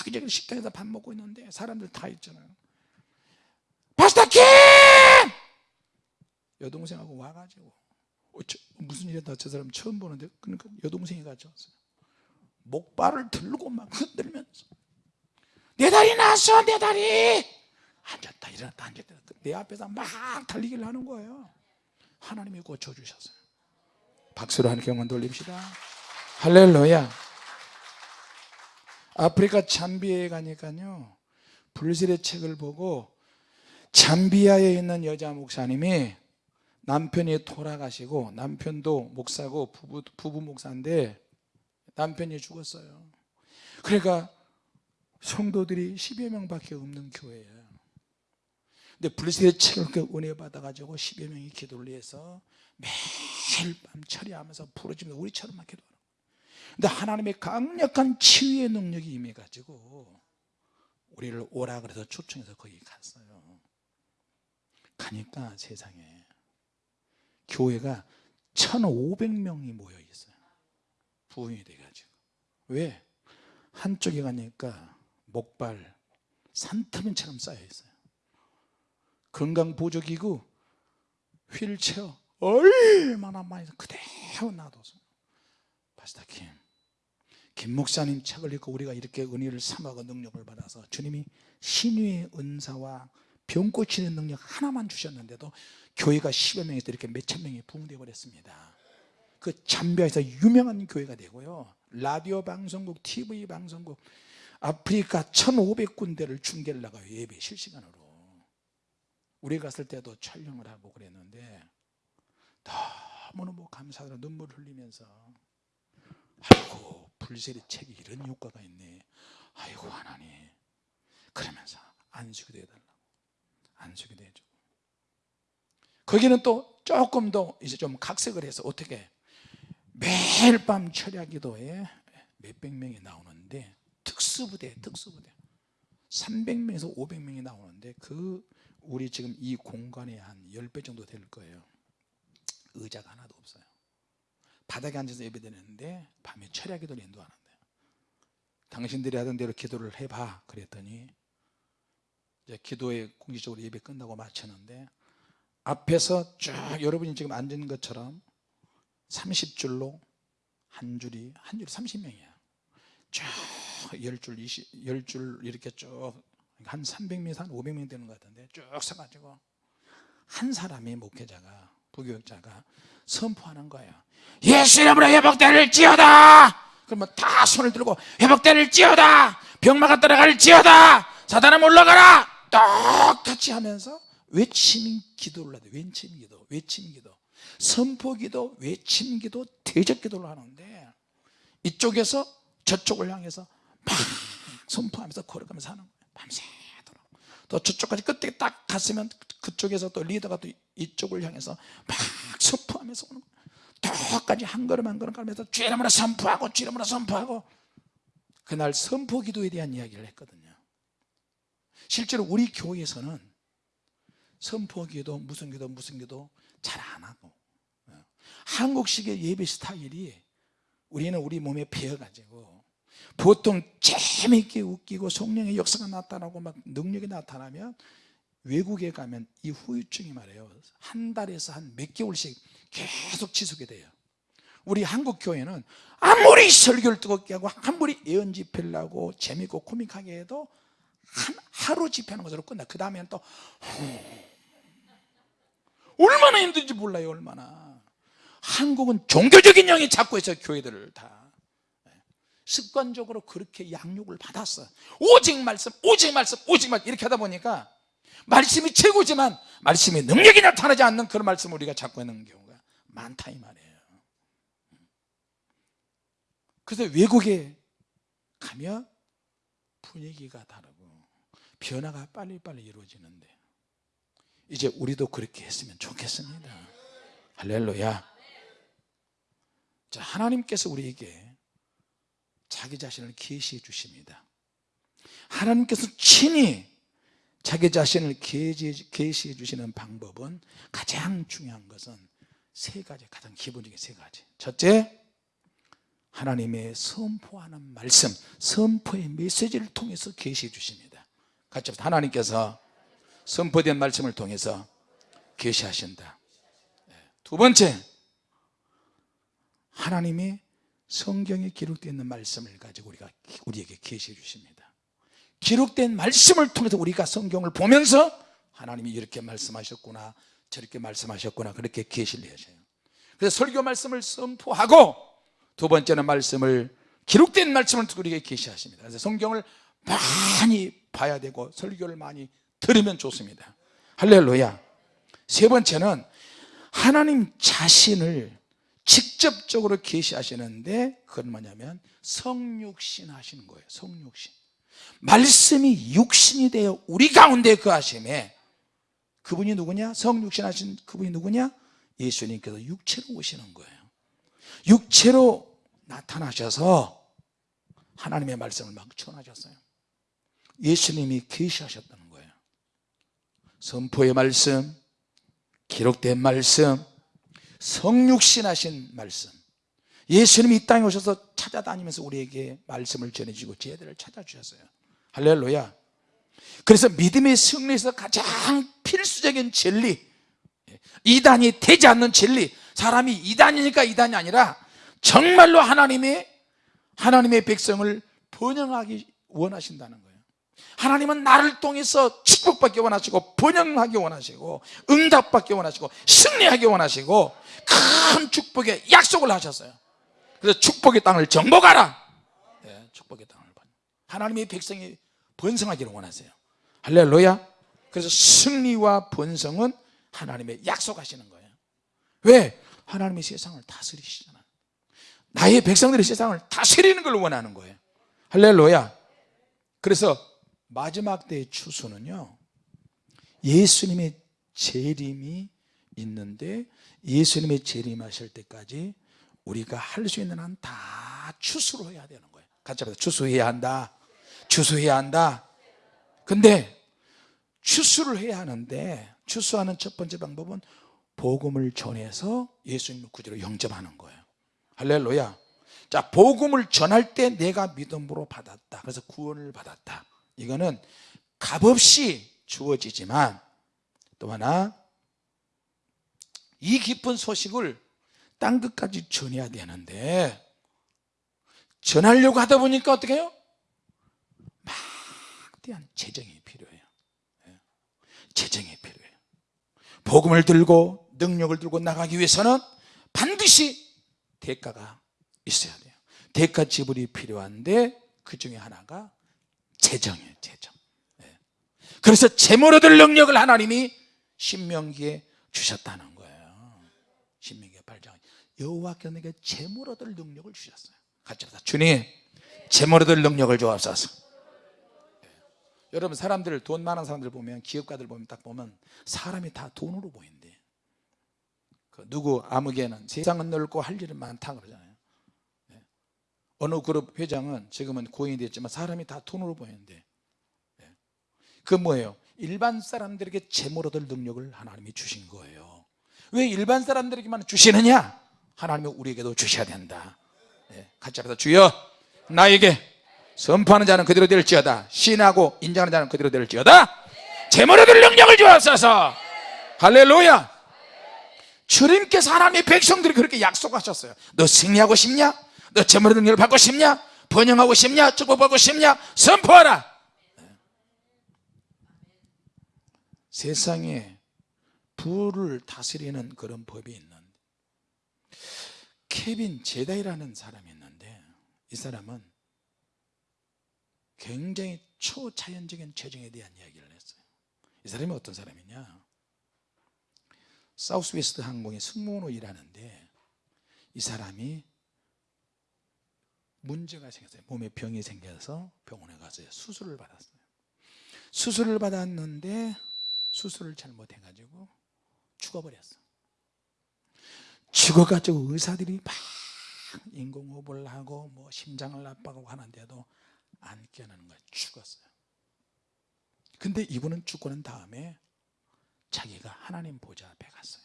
여기저기 식당에서 밥 먹고 있는데 사람들 다 있잖아요 파스타 킴 여동생하고 와가지고 어, 저, 무슨 일이야 저 사람 처음 보는데 그러니까 여동생이 같이 왔어요. 목발을 들고 막 흔들면서 내 다리 났어 내 다리 앉았다 일어났다 앉았다. 내 앞에서 막 달리기를 하는 거예요. 하나님이 고쳐주셨어요. 박수로 하나님께 영광 돌립시다. 할렐루야. 아프리카 잠비아에 가니까요 불세례 책을 보고 잠비아에 있는 여자 목사님이 남편이 돌아가시고 남편도 목사고 부부, 부부 목사인데 남편이 죽었어요. 그러니까 성도들이 10여 명밖에 없는 교회예요 근데 불세례 책을 은혜 받아가지고 10여 명이 기도를 해서 매일 밤 처리하면서 부르짖으면서 우리처럼 막 기도하는 근데 하나님의 강력한 치유의 능력이 임해가지고 우리를 오라 그래서 초청해서 거기 갔어요. 가니까 세상에 교회가 1500명이 모여 있어요. 부흥이 돼가지고. 왜? 한쪽에 가니까 목발 산더미처럼 쌓여 있어요 건강보조기구 휠체어 얼마나 많이 그대로 놔둬서. 파스타 김, 김 목사님 책을 읽고 우리가 이렇게 은혜를 삼아고 능력을 받아서 주님이 신유의 은사와 병 고치는 능력 하나만 주셨는데도 교회가 10여 명에서 이렇게 몇천 명이 부흥되어 버렸습니다. 그 잠비아에서 유명한 교회가 되고요. 라디오 방송국, TV 방송국 아프리카 1500군데를 중계를 나가요 예배 실시간으로 우리 갔을 때도 촬영을 하고 그랬는데 너무너무 감사하고 눈물 흘리면서. 아이고 불세리 책이 이런 효과가 있네. 아이고 하나님. 그러면서 안수기도 해달라고. 안수기도 해주고. 거기는 또 조금 더 이제 좀 각색을 해서 어떻게 매일 밤 철야 기도에 몇백 명이 나오는데 특수부대 특수부대. 300명에서 500명이 나오는데 그 우리 지금 이 공간에 한 10배 정도 될 거예요. 의자가 하나도 없어요. 바닥에 앉아서 예배드리는데 밤에 철야 기도를 인도하는데 당신들이 하던 대로 기도를 해봐 그랬더니 이제 기도에 공식적으로 예배 끝나고 마쳤는데 앞에서 쭉 여러분이 지금 앉은 것처럼 30줄로 한 줄이 한 줄이 30명이야. 쭉 10줄 20, 10줄 이렇게 쭉 한 300명에서 한 500명 되는 것 같은데 쭉 서가지고 한 사람이 목회자가 부교육자가 선포하는 거예요. 예수 이름으로 회복대를 지어다! 그러면 다 손을 들고 회복대를 지어다! 병마가 따라갈 지어다! 사단아 올라가라! 똑같이 하면서 외침 기도를 하대. 외침 기도 외침 기도. 선포 기도 외침 기도 대적 기도를 하는데 이쪽에서 저쪽을 향해서 막 선포하면서 걸어가면서 하는 거예요 밤새도록. 또 저쪽까지 끝에 딱 갔으면 그쪽에서 또 리더가 또 이쪽을 향해서 막 선포하면서 오는 똑같이 한 걸음 한 걸음 가면서 주이름으로 선포하고 주이름으로 선포하고. 그날 선포 기도에 대한 이야기를 했거든요. 실제로 우리 교회에서는 선포 기도 무슨 기도 무슨 기도 잘 안 하고 한국식의 예배 스타일이 우리는 우리 몸에 배어가지고 보통 재미있게 웃기고 성령의 역사가 나타나고 막 능력이 나타나면 외국에 가면 이 후유증이 말이에요. 한 달에서 한 몇 개월씩 계속 지속이 돼요. 우리 한국 교회는 아무리 설교를 뜨겁게 하고 아무리 예언 집회를 하고 재밌고 코믹하게 해도 한 하루 집회하는 것으로 끝나. 그 다음에는 또 얼마나 힘든지 몰라요 얼마나. 한국은 종교적인 영이 자꾸 해서 교회들을 다 습관적으로 그렇게 양육을 받았어. 오직 말씀 오직 말씀 오직 말씀 이렇게 하다 보니까 말씀이 최고지만 말씀의 능력이 나타나지 않는 그런 말씀을 우리가 잡고 있는 경우가 많다 이 말이에요. 그래서 외국에 가면 분위기가 다르고 변화가 빨리빨리 이루어지는데 이제 우리도 그렇게 했으면 좋겠습니다. 할렐루야. 자 하나님께서 우리에게 자기 자신을 계시해 주십니다 하나님께서 친히 자기 자신을 계시해 주시는 방법은 가장 중요한 것은 세 가지 가장 기본적인 세 가지 첫째 하나님의 선포하는 말씀 선포의 메시지를 통해서 계시해 주십니다 같이 합시다. 하나님께서 선포된 말씀을 통해서 계시하신다 네. 두 번째 하나님이 성경에 기록되어 있는 말씀을 가지고 우리가 우리에게 계시해 주십니다. 기록된 말씀을 통해서 우리가 성경을 보면서 하나님이 이렇게 말씀하셨구나 저렇게 말씀하셨구나 그렇게 계시를 하셔요. 그래서 설교 말씀을 선포하고 두 번째는 말씀을 기록된 말씀을 우리에게 계시하십니다. 그래서 성경을 많이 봐야 되고 설교를 많이 들으면 좋습니다. 할렐루야. 세 번째는 하나님 자신을 직접적으로 계시하시는데 그건 뭐냐면 성육신 하시는 거예요 성육신. 말씀이 육신이 되어 우리 가운데 그 하심에 그분이 누구냐? 성육신 하신 그분이 누구냐? 예수님께서 육체로 오시는 거예요. 육체로 나타나셔서 하나님의 말씀을 막 전하셨어요. 예수님이 계시하셨다는 거예요. 선포의 말씀 기록된 말씀 성육신하신 말씀. 예수님이 이 땅에 오셔서 찾아다니면서 우리에게 말씀을 전해주고 제들을 찾아주셨어요. 할렐루야. 그래서 믿음의 승리에서 가장 필수적인 진리 이단이 되지 않는 진리 사람이 이단이니까 이단이 아니라 정말로 하나님의 하나님의 백성을 번영하기 원하신다는 거예요. 하나님은 나를 통해서 축복받기 원하시고 번영하기 원하시고 응답받기 원하시고 승리하기 원하시고 큰 축복의 약속을 하셨어요. 그래서 축복의 땅을 정복하라. 네, 축복의 땅을 번- 하나님의 백성이 번성하기를 원하세요. 할렐루야. 그래서 승리와 번성은 하나님의 약속하시는 거예요. 왜? 하나님의 세상을 다스리시잖아요. 나의 백성들의 세상을 다스리는 걸 원하는 거예요. 할렐루야. 그래서 마지막 때의 추수는요 예수님의 재림이 있는데 예수님의 재림하실 때까지 우리가 할 수 있는 한 다 추수로 해야 되는 거예요. 같이 합시다. 추수해야 한다. 추수해야 한다. 근데 추수를 해야 하는데 추수하는 첫 번째 방법은 복음을 전해서 예수님을 구주로 영접하는 거예요. 할렐루야. 자 복음을 전할 때 내가 믿음으로 받았다. 그래서 구원을 받았다. 이거는 값없이 주어지지만 또 하나 이 깊은 소식을 땅 끝까지 전해야 되는데 전하려고 하다 보니까 어떻게 해요? 막대한 재정이 필요해요 예. 재정이 필요해요 복음을 들고 능력을 들고 나가기 위해서는 반드시 대가가 있어야 돼요 대가 지불이 필요한데 그 중에 하나가 재정이에요 재정 예. 그래서 재물 얻을 능력을 하나님이 신명기에 주셨다는 거예요 신명기 8장. 여호와께서 내게 재물 얻을 능력을 주셨어요. 같이 합시다 주님 재물 얻을 능력을 주옵소서. 예. 여러분 사람들 돈 많은 사람들 보면 기업가들 보면 딱 보면 사람이 다 돈으로 보인대. 그 누구 아무개는 세상은 넓고 할 일은 많다 그러잖아요. 예. 어느 그룹 회장은 지금은 고인이 됐지만 사람이 다 돈으로 보이는데. 예. 그 뭐예요? 일반 사람들에게 재물 얻을 능력을 하나님이 주신 거예요 왜 일반 사람들에게만 주시느냐 하나님이 우리에게도 주셔야 된다 예. 같이 합시다 주여 나에게 선포하는 자는 그대로 될지어다 신하고 인정하는 자는 그대로 될지어다 재물 얻을 능력을 주옵소서 할렐루야 주님께서 하나님의 백성들이 그렇게 약속하셨어요 너 승리하고 싶냐? 너 얻는 능력을 받고 싶냐? 번영하고 싶냐? 축복받고 싶냐? 선포하라 세상에 부를 다스리는 그런 법이 있는데 케빈 제다이라는 사람이 있는데 이 사람은 굉장히 초자연적인 재정에 대한 이야기를 했어요. 이 사람이 어떤 사람이냐? 사우스웨스트 항공의 승무원으로 일하는데 이 사람이 문제가 생겼어요. 몸에 병이 생겨서 병원에 가서 수술을 받았어요. 수술을 받았는데 수술을 잘못해가지고 죽어버렸어. 죽어가지고 의사들이 막 인공호흡을 하고 뭐 심장을 압박하고 하는데도 안 깨어나는 거예요 죽었어요. 근데 이분은 죽고 난 다음에 자기가 하나님 보좌 앞에 갔어요.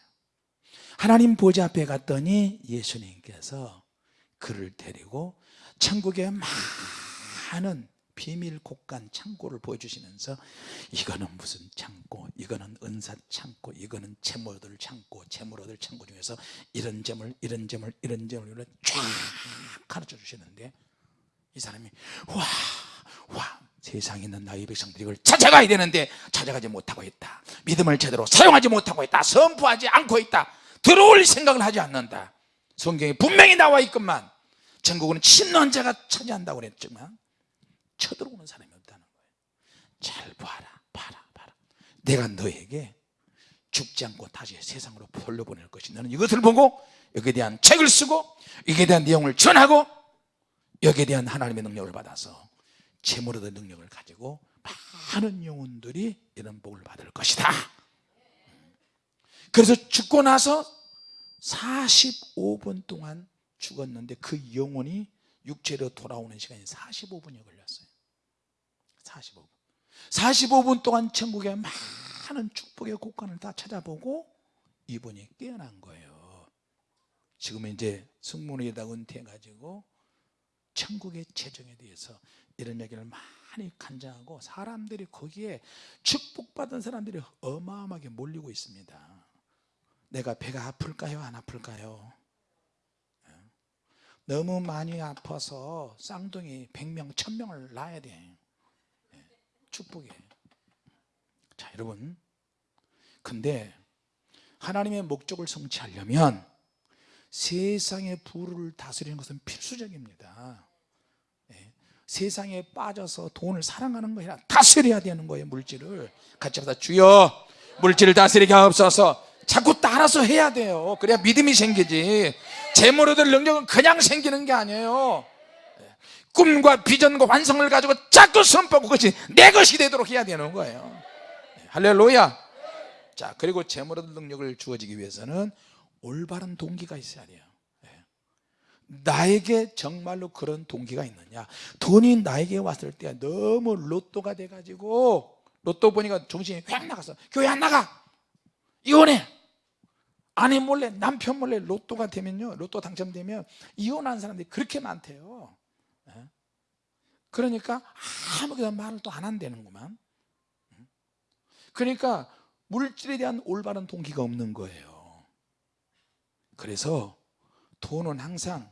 하나님 보좌 앞에 갔더니 예수님께서 그를 데리고 천국의 많은 비밀 곡간 창고를 보여주시면서 이거는 무슨 창고 이거는 은사 창고 이거는 재물 얻을 창고 재물 얻을 창고 중에서 이런 재물 이런 재물 이런 재물을 쫙 가르쳐 주시는데 이 사람이 와, 와, 세상에 있는 나의 백성들이 이걸 찾아가야 되는데 찾아가지 못하고 있다. 믿음을 제대로 사용하지 못하고 있다. 선포하지 않고 있다. 들어올 생각을 하지 않는다. 성경에 분명히 나와 있건만 전국은 침노한 자가 차지한다고 그랬지만 쳐들어오는 사람이 없다는 거예요. 잘 봐라, 봐라, 봐라. 내가 너에게 죽지 않고 다시 세상으로 돌려보낼 것이 너는 이것을 보고 여기에 대한 책을 쓰고 여기에 대한 내용을 전하고 여기에 대한 하나님의 능력을 받아서 재물 얻은 능력을 가지고 많은 영혼들이 이런 복을 받을 것이다 그래서 죽고 나서 45분 동안 죽었는데 그 영혼이 육체로 돌아오는 시간이 45분이 걸렸어요 45분. 45분 동안 천국의 많은 축복의 곡간을 다 찾아보고 이분이 깨어난 거예요. 지금은 이제 승무원에다 은퇴해가지고 천국의 재정에 대해서 이런 얘기를 많이 간장하고 사람들이 거기에 축복받은 사람들이 어마어마하게 몰리고 있습니다. 내가 배가 아플까요? 안 아플까요? 예. 너무 많이 아파서 쌍둥이 100명 1000명을 낳아야 돼. 예. 축복이에요. 자 여러분. 근데 하나님의 목적을 성취하려면 세상의 부를 다스리는 것은 필수적입니다. 예. 세상에 빠져서 돈을 사랑하는 거야 다스려야 되는 거예요 물질을. 같이 하다. 주여 물질을 다스리게 하옵소서. 자꾸 따라서 해야 돼요. 그래야 믿음이 생기지. 재물 얻을 능력은 그냥 생기는 게 아니에요. 예. 꿈과 비전과 환상을 가지고 자꾸 손뻗고 그것이 내 것이 되도록 해야 되는 거예요 예. 할렐루야 자 그리고 재물 얻을 능력을 주어지기 위해서는 올바른 동기가 있어야 돼요 예. 나에게 정말로 그런 동기가 있느냐 돈이 나에게 왔을 때 너무 로또가 돼가지고 로또 보니까 정신이 휙 나가서 교회 안 나가 이혼해 아내 몰래 남편 몰래 로또가 되면요 로또 당첨되면 이혼한 사람들이 그렇게 많대요 예. 그러니까 아무것도 말을 또 안 한다는구만. 그러니까 물질에 대한 올바른 동기가 없는 거예요. 그래서 돈은 항상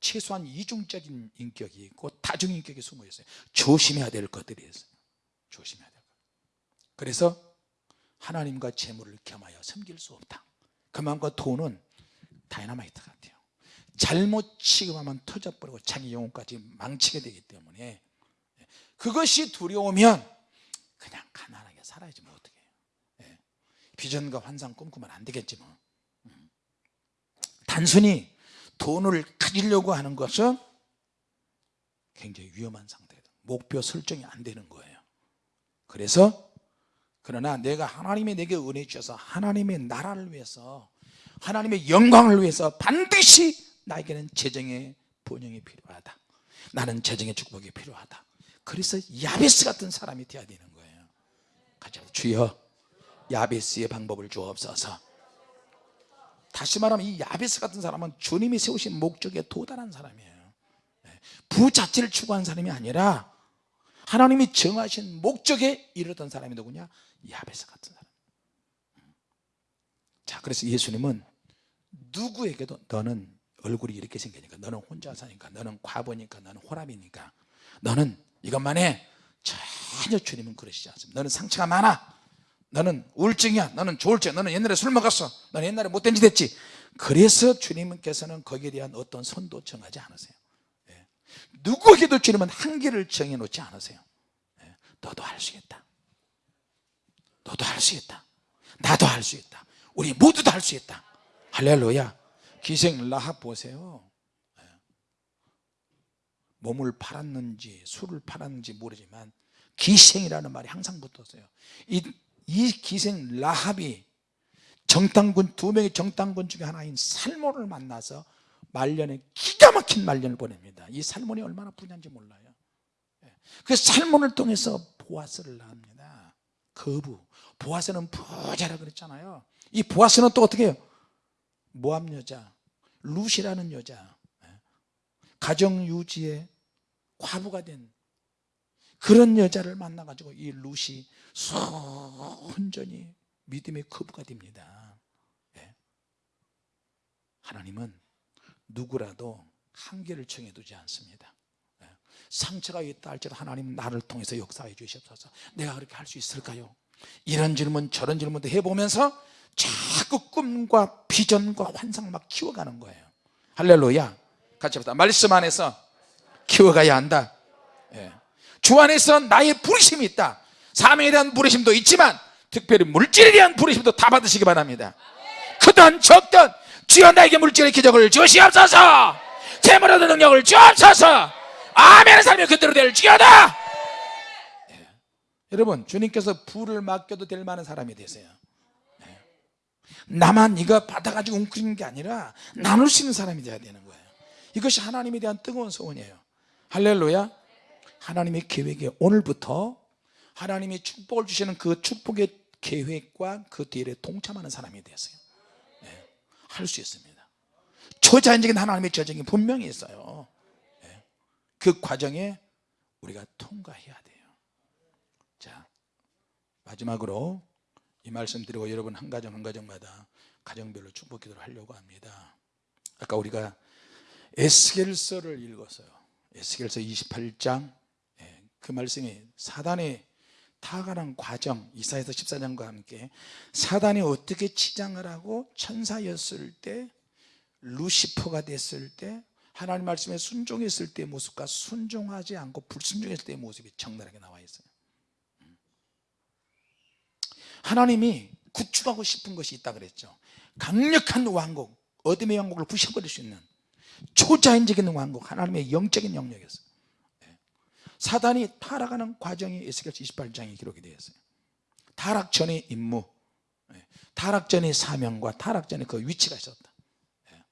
최소한 이중적인 인격이 있고 다중인격이 숨어 있어요. 조심해야 될 것들이 있어요. 조심해야 될 것. 그래서 하나님과 재물을 겸하여 섬길 수 없다. 그만큼 돈은 다이너마이트 같아요 잘못 취급하면 터져버리고 자기 영혼까지 망치게 되기 때문에 그것이 두려우면 그냥 가난하게 살아야지 뭐 어떻게 해요 예. 비전과 환상 꿈꾸면 안 되겠지 뭐 음. 단순히 돈을 가지려고 하는 것은 굉장히 위험한 상태다 목표 설정이 안 되는 거예요 그래서 그러나 내가 하나님이 내게 은혜 주셔서 하나님의 나라를 위해서 하나님의 영광을 위해서 반드시 나에게는 재정의 번영이 필요하다. 나는 재정의 축복이 필요하다. 그래서 야베스 같은 사람이 되어야 되는 거예요. 같이 주여 야베스의 방법을 주옵소서. 다시 말하면 이 야베스 같은 사람은 주님이 세우신 목적에 도달한 사람이에요. 예. 부자체를 추구한 사람이 아니라 하나님이 정하신 목적에 이르던 사람이 누구냐? 야베스 같은 사람. 자 그래서 예수님은 누구에게도 너는 얼굴이 이렇게 생기니까 너는 혼자 사니까 너는 과부니까 너는 호랍이니까 너는 이것만 해 전혀 주님은 그러시지 않습니다. 너는 상처가 많아. 너는 우울증이야. 너는 조울증 너는 옛날에 술 먹었어. 너는 옛날에 못된 짓 했지. 그래서 주님께서는 거기에 대한 어떤 선도 정하지 않으세요. 예. 누구에게도 주님은 한계를 정해놓지 않으세요. 예. 너도 할 수 있다. 너도 할 수 있다. 나도 할 수 있다. 우리 모두도 할수 있다. 할렐루야 기생 라합 보세요. 예. 몸을 팔았는지 술을 팔았는지 모르지만 기생이라는 말이 항상 붙었어요. 이, 이 기생 라합이 정탐군 두 명의 정탐군 중에 하나인 살몬을 만나서 말년에 기가 막힌 말년을 보냅니다. 이 살몬이 얼마나 부자인지 몰라요. 예. 그 살몬을 통해서 보아스를 낳습니다. 거부. 보아스는 부자라 그랬잖아요. 이 보아스는 또 어떻게 해요 모함 여자 여자 예. 가정 유지에 과부가 된 그런 여자를 만나 가지고 이 룻이 순전히 믿음의 거부가 됩니다 예. 하나님은 누구라도 한계를 정해두지 않습니다 예. 상처가 있다 할지라도 하나님은 나를 통해서 역사해 주시옵소서 내가 그렇게 할 수 있을까요? 이런 질문 저런 질문도 해보면서 자꾸 꿈과 비전과 환상을 막 키워가는 거예요. 할렐루야. 같이 합시다 말씀 안에서 키워가야 한다. 예. 주 안에서 나의 부르심이 있다. 사명에 대한 부르심도 있지만 특별히 물질에 대한 부르심도 다 받으시기 바랍니다. 크든 적든 주여 나에게 물질의 기적을 주시옵소서. 재물 얻는 능력을 주옵소서. 아멘의 삶이 그대로 될 지어다. 예. 여러분 주님께서 부를 맡겨도 될 만한 사람이 되세요. 예. 나만 이거 받아가지고 웅크리는 게 아니라 나눌 수 있는 사람이 되어야 되는 거예요. 이것이 하나님에 대한 뜨거운 소원이에요. 할렐루야. 하나님의 계획에 오늘부터 하나님이 축복을 주시는 그 축복의 계획과 그 뒤에 동참하는 사람이 되었어요. 네, 할수 있습니다. 초자연적인 하나님의 저정이 분명히 있어요. 네, 그 과정에 우리가 통과해야 돼요. 자 마지막으로 이 말씀 드리고 여러분 한 가정 한 가정마다 가정별로 축복 기도를 하려고 합니다. 아까 우리가 에스겔서를 읽었어요. 에스겔서 28장. 그 말씀이 사단의 타가는 과정 이사에서 14장과 함께 사단이 어떻게 치장을 하고 천사였을 때 루시퍼가 됐을 때 하나님 말씀에 순종했을 때의 모습과 순종하지 않고 불순종했을 때의 모습이 적나라하게 나와 있어요 하나님이 구축하고 싶은 것이 있다 그랬죠 강력한 왕국 어둠의 왕국을 부셔버릴 수 있는 초자연적인 왕국 하나님의 영적인 영역이었어요 예. 사단이 타락하는 과정이 에스겔 28장에 기록이 되어 있어요 타락 전의 임무 예. 타락 전의 사명과 타락 전의 그 위치가 있었다 예.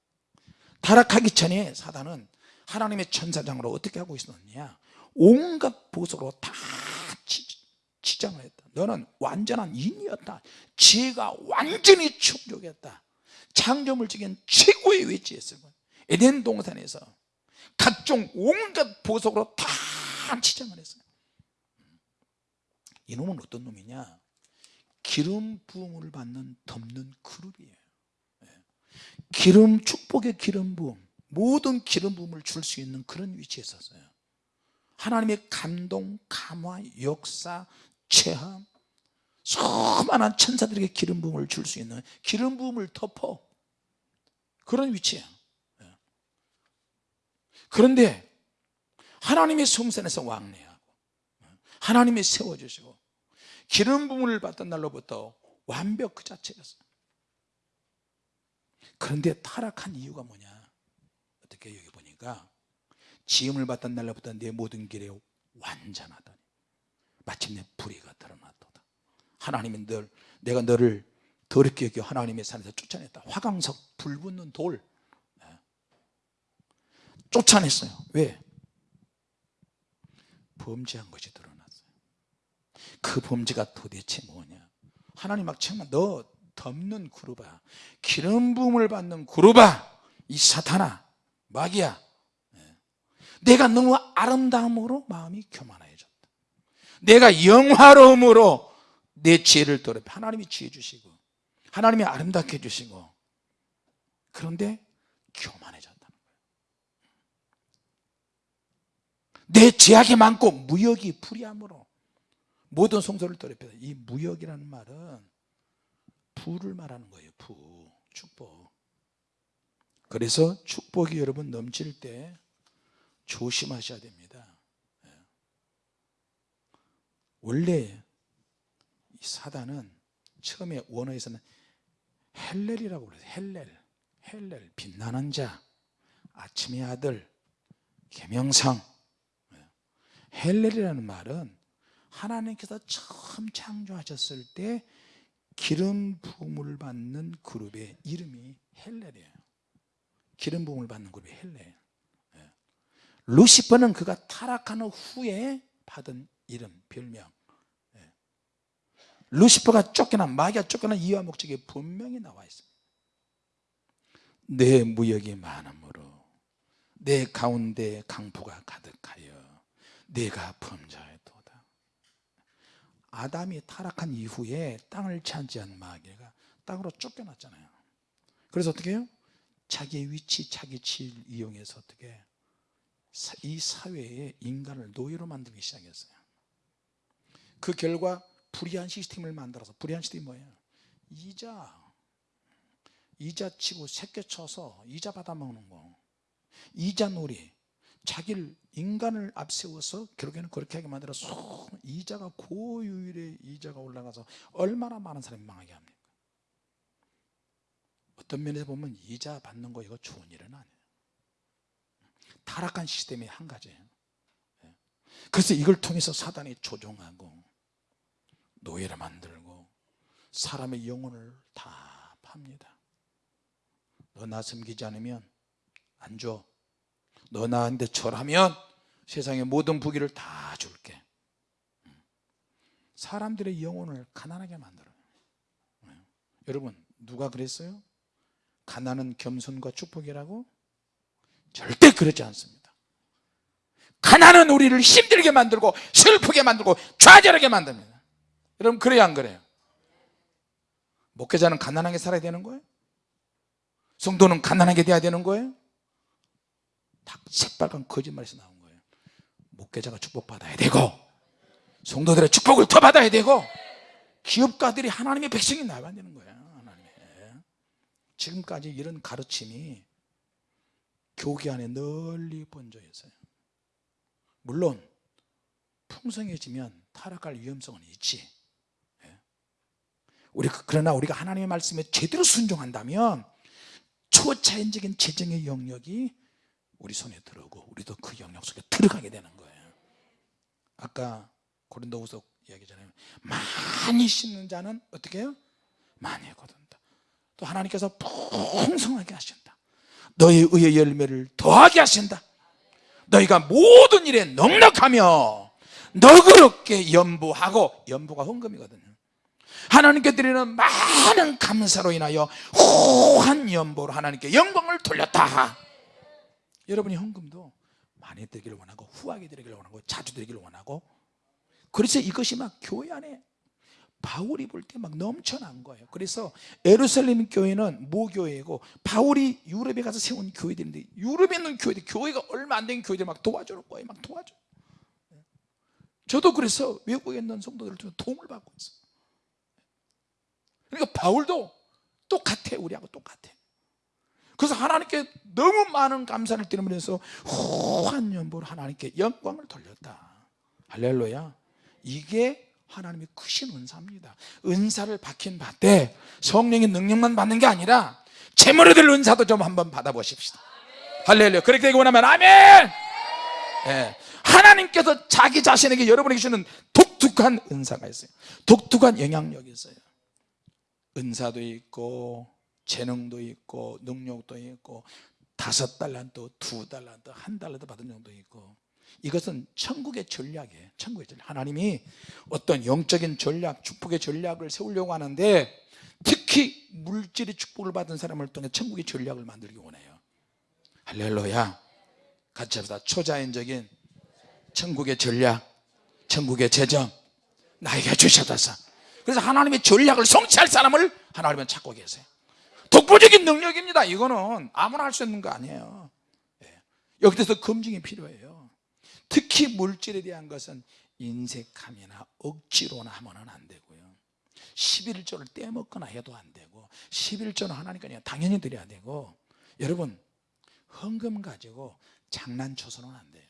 타락하기 전에 사단은 하나님의 천사장으로 어떻게 하고 있었느냐 온갖 보석으로 다 치- 치장을 했다. 너는 완전한 인이었다. 지혜가 완전히 충족했다. 창조물적인 최고의 위치에 있을 거야. 에덴 동산에서 각종 온갖 보석으로 다 치장을 했어요 이놈은 어떤 놈이냐? 기름 부음을 받는 덮는 그룹이에요. 예. 기름 축복의 기름 부음 모든 기름 부음을 줄 수 있는 그런 위치에 있었어요. 하나님의 감동, 감화, 역사, 체험. 수많은 천사들에게 기름 부음을 줄 수 있는 기름 부음을 덮어. 그런 위치야 예. 그런데 하나님의 성산에서 왕래하고 하나님이 세워주시고 기름 부음을 받던 날로부터 완벽 그 자체였어요. 그런데 타락한 이유가 뭐냐? 어떻게 여기 보니까 지음을 받던 날로부터 내 모든 길에 완전하더니 마침내 불의가 드러났도다. 하나님은 늘 내가 너를 더럽게 여겨 하나님의 산에서 쫓아냈다. 화강석 불 붙는 돌. 예. 쫓아냈어요. 왜? 범죄한 것이 드러났어요. 그 범죄가 도대체 뭐냐? 하나님 막 정말 너 덮는 그루바 기름 부음을 받는 그루바 이 사탄아 마귀야. 예. 내가 너무 아름다움으로 마음이 교만해졌다 내가 영화로움으로 내 지혜를 더럽혀 하나님이 지혜 주시고 하나님이 아름답게 해주시고 그런데 교만해졌다는 거예요. 내 제약이 많고 무역이 불이함으로 모든 성소를 더럽혀 이 무역이라는 말은 부를 말하는 거예요 부. 축복. 그래서 축복이 여러분 넘칠 때 조심하셔야 됩니다. 예. 원래 이 사단은 처음에 원어에서는 헬렐이라고 그래요 헬렐 헬렐 빛나는 자 아침의 아들 계명상 예. 헬렐이라는 말은 하나님께서 처음 창조하셨을 때 기름 부음을 받는 그룹의 이름이 헬렐이에요 기름 부음을 받는 그룹이 헬렐 예. 루시퍼는 그가 타락한 후에 받은 이름 별명 예. 루시퍼가 쫓겨난 마귀가 쫓겨난 이유와 목적이 분명히 나와 있습니다. 내 무역이 많으므로 내 가운데 강포가 가득하여 내가 범죄하였도다. 아담이 타락한 이후에 땅을 차지한 마귀가 땅으로 쫓겨났잖아요. 그래서 어떻게 해요? 자기의 위치, 자기 지위를 이용해서 어떻게 사- 이 사회에 인간을 노예로 만들기 시작했어요. 그 결과 불의한 시스템을 만들어서 불의한 시스템이 뭐예요? 이자 이자 치고 새끼 쳐서 이자 받아먹는 거. 이자 놀이. 자기를 인간을 앞세워서 결국에는 그렇게 하게 만들어서 이자가 고유율의 이자가 올라가서 얼마나 많은 사람이 망하게 합니까? 어떤 면에서 보면 이자 받는 거 이거 좋은 일은 아니에요. 타락한 시스템의 한 가지예요. 예. 그래서 이걸 통해서 사단이 조종하고 노예를 만들고 사람의 영혼을 다 팝니다 너 나 섬기지 않으면 안 줘 너 나한테 절하면 세상의 모든 부귀를 다 줄게 음. 사람들의 영혼을 가난하게 만들어요 예. 여러분 누가 그랬어요? 가난은 겸손과 축복이라고? 절대 그렇지 않습니다 가난은 우리를 힘들게 만들고 슬프게 만들고 좌절하게 만듭니다 여러분 그래요 안 그래요? 목회자는 가난하게 살아야 되는 거예요? 성도는 가난하게 돼야 되는 거예요? 다 새빨간 거짓말에서 나온 거예요 목회자가 축복받아야 되고 성도들의 축복을 더 받아야 되고 기업가들이 하나님의 백성이 나가야 되는 거야 하나님의. 지금까지 이런 가르침이 교계 안에 널리 번져 있어요 물론 풍성해지면 타락할 위험성은 있지 예. 우리 그러나 우리가 하나님의 말씀에 제대로 순종한다면 초자연적인 재정의 영역이 우리 손에 들어오고 우리도 그 영역 속에 들어가게 되는 거예요. 아까 고린도후서 이야기잖아요 많이 심는 자는 어떻게 해요? 많이 거둔다. 또 하나님께서 풍성하게 하신다. 너의 의의 열매를 더하게 하신다. 너희가 모든 일에 넉넉하며 너그럽게 연부하고 연부가 헌금이거든요 하나님께 드리는 많은 감사로 인하여 후한 연보로 하나님께 영광을 돌렸다. 여러분이 헌금도 많이 드리기를 원하고 후하게 드리기를 원하고 자주 드리기를 원하고 그래서 이것이 막 교회 안에 바울이 볼 때 막 넘쳐난 거예요. 그래서 에루살렘 교회는 모교회고 바울이 유럽에 가서 세운 교회들인데 유럽에 있는 교회들 교회가 얼마 안 된 교회들 막 도와주는 거예요. 막 도와줘. 저도 그래서 외국에 있는 성도들 중 도움을 받고 있어요 그러니까 바울도 똑같아 우리하고 똑같아. 그래서 하나님께 너무 많은 감사를 드리면서 후한 연보로 하나님께 영광을 돌렸다. 할렐루야. 이게 하나님의 크신 은사입니다. 은사를 받긴 받되 성령의 능력만 받는 게 아니라 재물에 될 은사도 좀 한번 받아보십시다. 할렐루야. 그렇게 되기 원하면 아멘! 예. 하나님께서 자기 자신에게 여러분에게 주는 독특한 은사가 있어요. 독특한 영향력이 있어요 은사도 있고 재능도 있고 능력도 있고 다섯 달란트 두 달란트 한 달란트 받은 정도 있고. 이것은 천국의 전략이에요. 천국의 전략. 하나님이 어떤 영적인 전략 축복의 전략을 세우려고 하는데 특히 물질의 축복을 받은 사람을 통해 천국의 전략을 만들기 원해요. 할렐루야. 같이 합시다. 초자연적인 천국의 전략 천국의 재정 나에게 주셔서 그래서 하나님의 전략을 성취할 사람을 하나님은 찾고 계세요. 독보적인 능력입니다. 이거는 아무나 할 수 있는 거 아니에요. 예. 여기서 검증이 필요해요. 특히 물질에 대한 것은 인색함이나 억지로나 하면 안 되고요. 11조를 떼먹거나 해도 안 되고 11조는 하나니까 당연히 드려야 되고 여러분 헌금 가지고 장난쳐서는 안 돼요.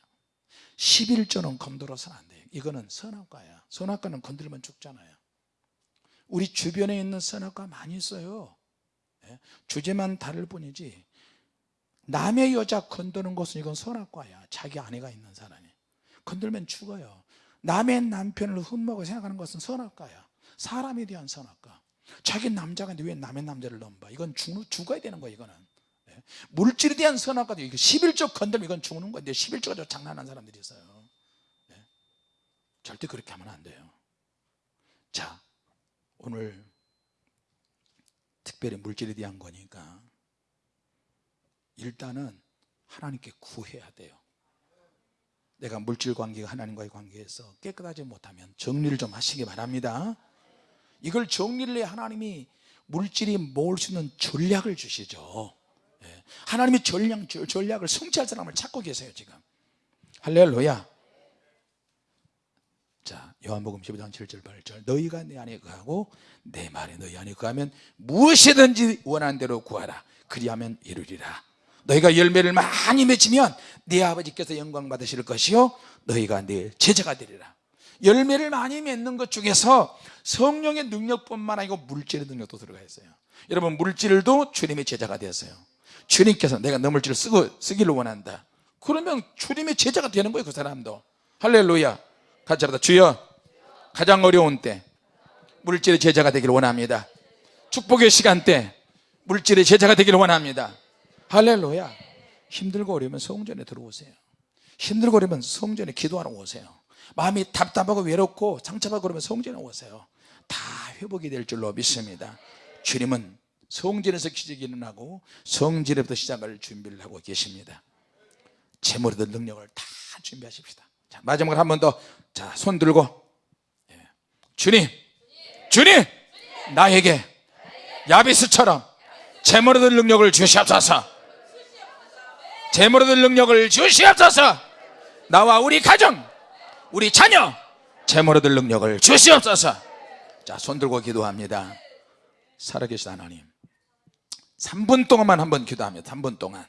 11조는 건드려서는 안 돼요. 이거는 선악과야. 선악과는 건드리면 죽잖아요 우리 주변에 있는 선악과 많이 있어요. 예? 주제만 다를 뿐이지 남의 여자 건드는 것은 이건 선악과야. 자기 아내가 있는 사람이. 건들면 죽어요. 남의 남편을 흠모하고 생각하는 것은 선악과야. 사람에 대한 선악과. 자기 남자가 왜 남의 남자를 넘봐? 이건 죽, 죽어야 되는 거야 이거는. 예? 물질에 대한 선악과도 이거 11조 건들면 이건 죽는 건데 11조가 장난하는 사람들이 있어요. 예? 절대 그렇게 하면 안 돼요. 자 오늘 특별히 물질에 대한 거니까 일단은 하나님께 구해야 돼요. 내가 물질 관계가 하나님과의 관계에서 깨끗하지 못하면 정리를 좀 하시기 바랍니다. 이걸 정리를 해 하나님이 물질이 모을 수 있는 전략을 주시죠. 예. 하나님이 전략, 전략을 성취할 사람을 찾고 계세요 지금. 할렐루야 자 요한복음 15장 7절 8절. 너희가 내 안에 거하고 내 말이 너희 안에 거하면 무엇이든지 원하는 대로 구하라. 그리하면 이루리라. 너희가 열매를 많이 맺으면 네 아버지께서 영광 받으실 것이요. 너희가 내 제자가 되리라. 열매를 많이 맺는 것 중에서 성령의 능력뿐만 아니고 물질의 능력도 들어가 있어요. 여러분 물질도 주님의 제자가 되었어요. 주님께서 내가 너 물질을 쓰고 쓰기를 원한다. 그러면 주님의 제자가 되는 거예요 그 사람도. 할렐루야 합다 주여 가장 어려운 때 물질의 제자가 되기를 원합니다. 축복의 시간 때 물질의 제자가 되기를 원합니다. 할렐루야. 힘들고 어려우면 성전에 들어오세요. 힘들고 어려우면 성전에 기도하러 오세요. 마음이 답답하고 외롭고 상처받고 그러면 성전에 오세요. 다 회복이 될 줄로 믿습니다. 주님은 성전에서 기적이 일어나고 성전에부터 시작을 준비를 하고 계십니다. 재물의 능력을 다 준비하십시다. 자, 마지막으로 한 번 더 자 손 들고. 예. 주님 주님 나에게 야비스처럼 재물의 능력을 주시옵소서. 재물의 능력을 주시옵소서. 나와 우리 가정 우리 자녀 재물 얻을 능력을 주시옵소서. 자 손 들고 기도합니다. 살아계신 하나님 3분 동안만 한번 기도합니다. 3분 동안